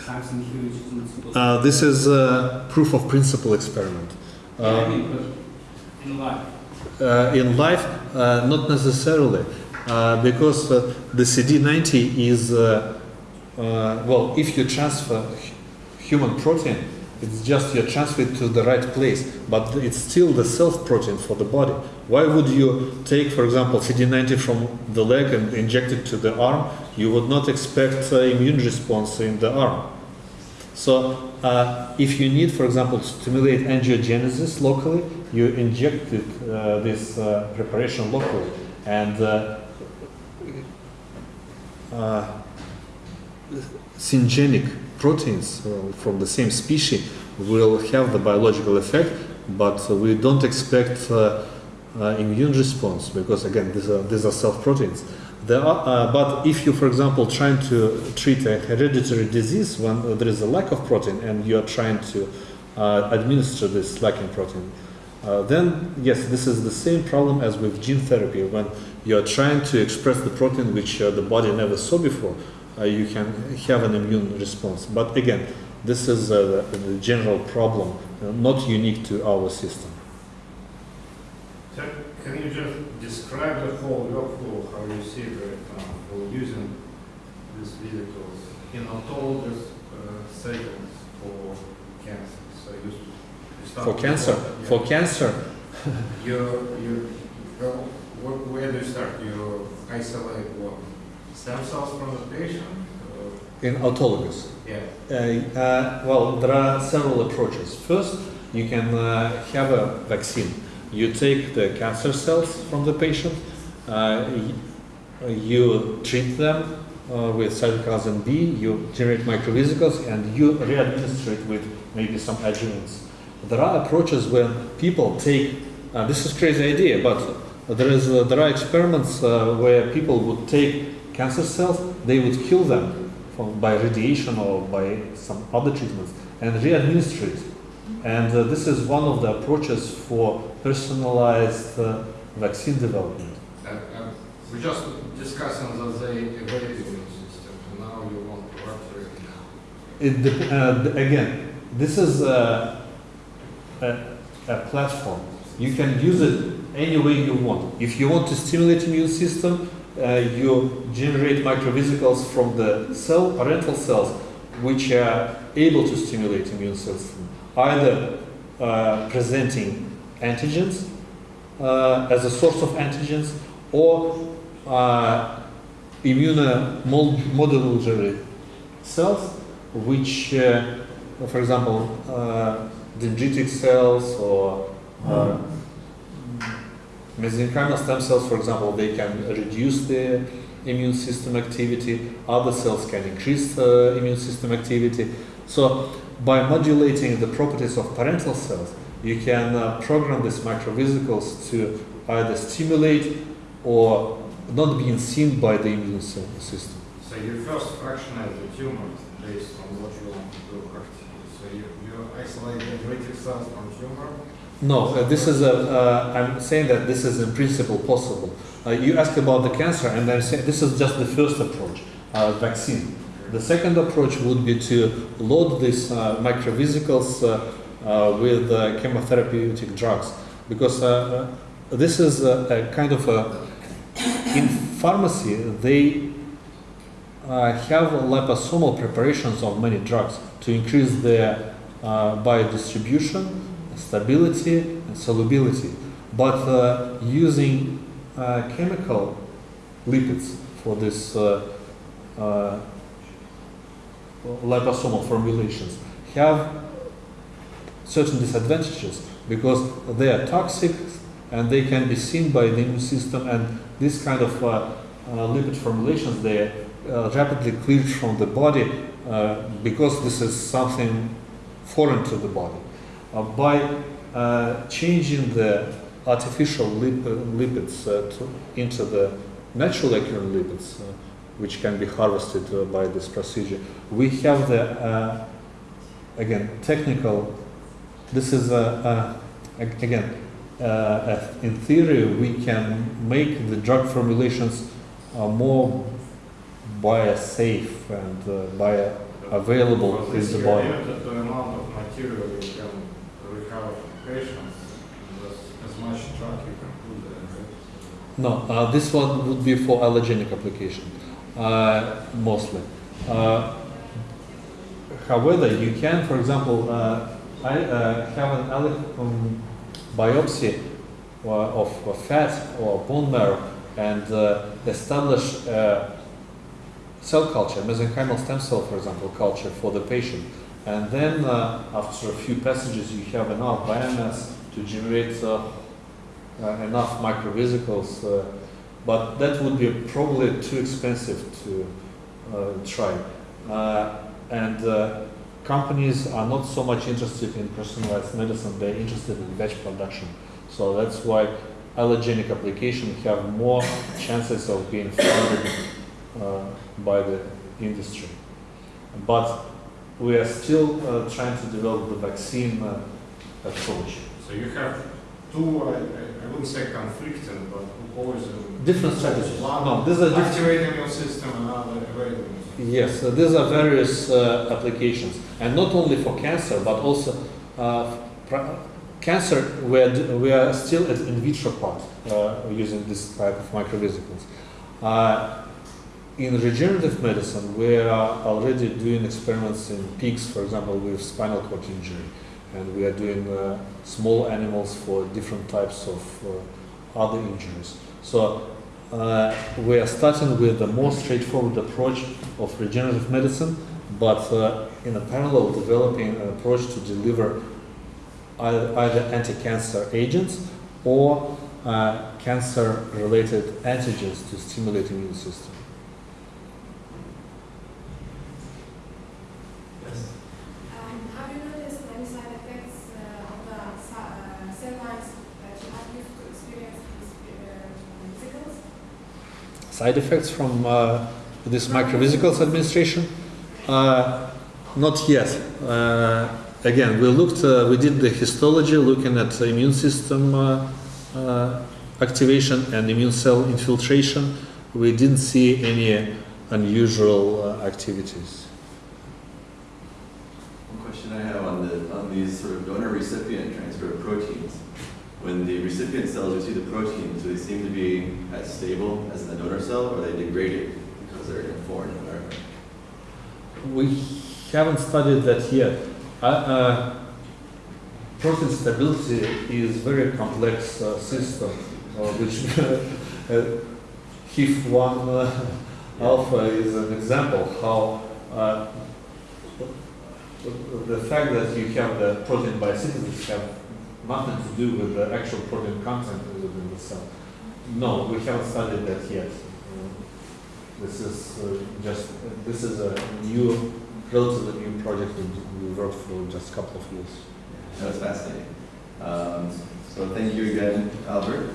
something here which is uh, this is a proof of principle experiment. Yeah, I Uh, mean, but in life. uh, in life, uh, not necessarily, uh, because uh, the CD90 is, uh, uh, well, if you transfer human protein, it's just you transfer it to the right place, but it's still the self protein for the body. Why would you take, for example, CD90 from the leg and inject it to the arm? You would not expect uh, immune response in the arm. So, uh, if you need, for example, to stimulate angiogenesis locally, you inject it, uh, this uh, preparation locally, and uh, uh, syngenic proteins uh, from the same species will have the biological effect, but we don't expect uh, uh, immune response because again these are these are self proteins. There are, uh, but if you, for example, trying to treat a hereditary disease when there is a lack of protein and you are trying to administer this lacking protein, uh, then yes, this is the same problem as with gene therapy. When you are trying to express the protein which uh, the body never saw before, you can have an immune response. But again, this is uh, the, the general problem, uh, not unique to our system. So can you just describe the whole workflow, how you see it right now, for using these vehicles in autologous uh, settings for cancer? So you, For cancer, yeah. for cancer, You, you, well, where, do you start? You isolate what? Stem cells from the patient? or- in autologous. Yeah. Uh, uh, well, there are several approaches. First, you can uh, have a vaccine. You take the cancer cells from the patient, uh, you treat them uh, with cytokine B, you generate microvesicles, and you re-administer it with maybe some adjuvants. There are approaches where people take, uh, this is crazy idea, but there, is, uh, there are experiments uh, where people would take cancer cells, they would kill them from, by radiation or by some other treatments and re-administer it. And uh, this is one of the approaches for personalized uh, vaccine development. Uh, we're just discussing that they evade the immune system, now you want to alter it now. It uh, again, this is a, a, a platform. You can use it any way you want. If you want to stimulate immune system, you generate microvesicles from the cell, parental cells, which are able to stimulate immune cells, either uh, presenting antigens uh, as a source of antigens or uh, immunomodulatory cells, which, uh, for example, uh, dendritic cells or uh, mesenchymal stem cells, for example, they can reduce the immune system activity, other cells can increase uh, immune system activity. So by modulating the properties of parental cells, you can uh, program these microvesicles to either stimulate or not being seen by the immune system. So you first fractionate the tumor based on what you want to do. So you, you isolate the dendritic cells from tumor. No, uh, this is a. Uh, I'm saying that this is in principle possible. Uh, you ask about the cancer, and I'm saying this is just the first approach, uh, vaccine. The second approach would be to load these uh, microvesicles uh, with chemotherapeutic drugs, because this is a, a kind of a. In pharmacy, they have liposomal preparations of many drugs to increase their biodistribution, stability, and solubility. But uh, using uh, chemical lipids for this uh, uh, liposomal formulations have certain disadvantages because they are toxic and they can be seen by the immune system and this kind of uh, lipid formulations they uh, rapidly cleared from the body uh, because this is something foreign to the body. Uh, by uh, changing the artificial lip- lipids uh, to, into the natural occurring lipids, uh, which can be harvested uh, by this procedure, we have the uh, again technical. This is a, a again uh, in theory we can make the drug formulations uh, more biosafe and uh, bioavailable in the body. the amount of material you can as, much drug you can put there. right? No, uh, this one would be for allergenic application, uh, mostly. Uh, however, you can, for example, uh, I uh, have an um, biopsy uh, of of fat or bone marrow and establish cell culture, mesenchymal stem cell, for example, culture for the patient. And then, uh, after a few passages, you have enough biomass to generate uh, uh, enough microvesicles, uh, but that would be probably too expensive to uh, try. Uh, and companies are not so much interested in personalized medicine, they're interested in batch production. So that's why allergenic applications have more chances of being funded by the industry. But we are still uh, trying to develop the vaccine uh, approach. So you have two, I, I- wouldn't say conflicting, but opposing. Different strategies. One No, these are activating your system, another evading system. Yes, so these are various uh, applications, and not only for cancer, but also uh, cancer. We are, we are still at in vitro part uh, using this type of microvesicles. In regenerative medicine, we are already doing experiments in pigs, for example, with spinal cord injury, and we are doing uh, small animals for different types of uh, other injuries. So uh, we are starting with a more straightforward approach of regenerative medicine, but uh, in a parallel developing an approach to deliver either, either anti-cancer agents or uh, cancer-related antigens to stimulate immune system. Um, have you noticed any side effects uh, of the sa- uh, cell lines that you have used to experience these uh, vesicles? Side effects from uh, this microvesicles administration? Uh, not yet. Uh, again, we looked, uh, we did the histology looking at the immune system activation and immune cell infiltration. We didn't see any unusual activities. One question I have on the, on these sort of donor recipient transfer of proteins. When the recipient cells receive the protein, do they seem to be as stable as the donor cell, or are they degraded because they're in a foreign environment? We haven't studied that yet. Uh, uh, protein stability is very complex uh, system, uh, which uh, HIF1 uh, alpha is an example how uh, the fact that you have the protein biosynthesis have nothing to do with the actual protein content within the cell. No, we haven't studied that yet. Uh, This is uh, just, this is a new, relatively new project that we worked for just a couple of years. That was fascinating. Um, so thank you again, Albert.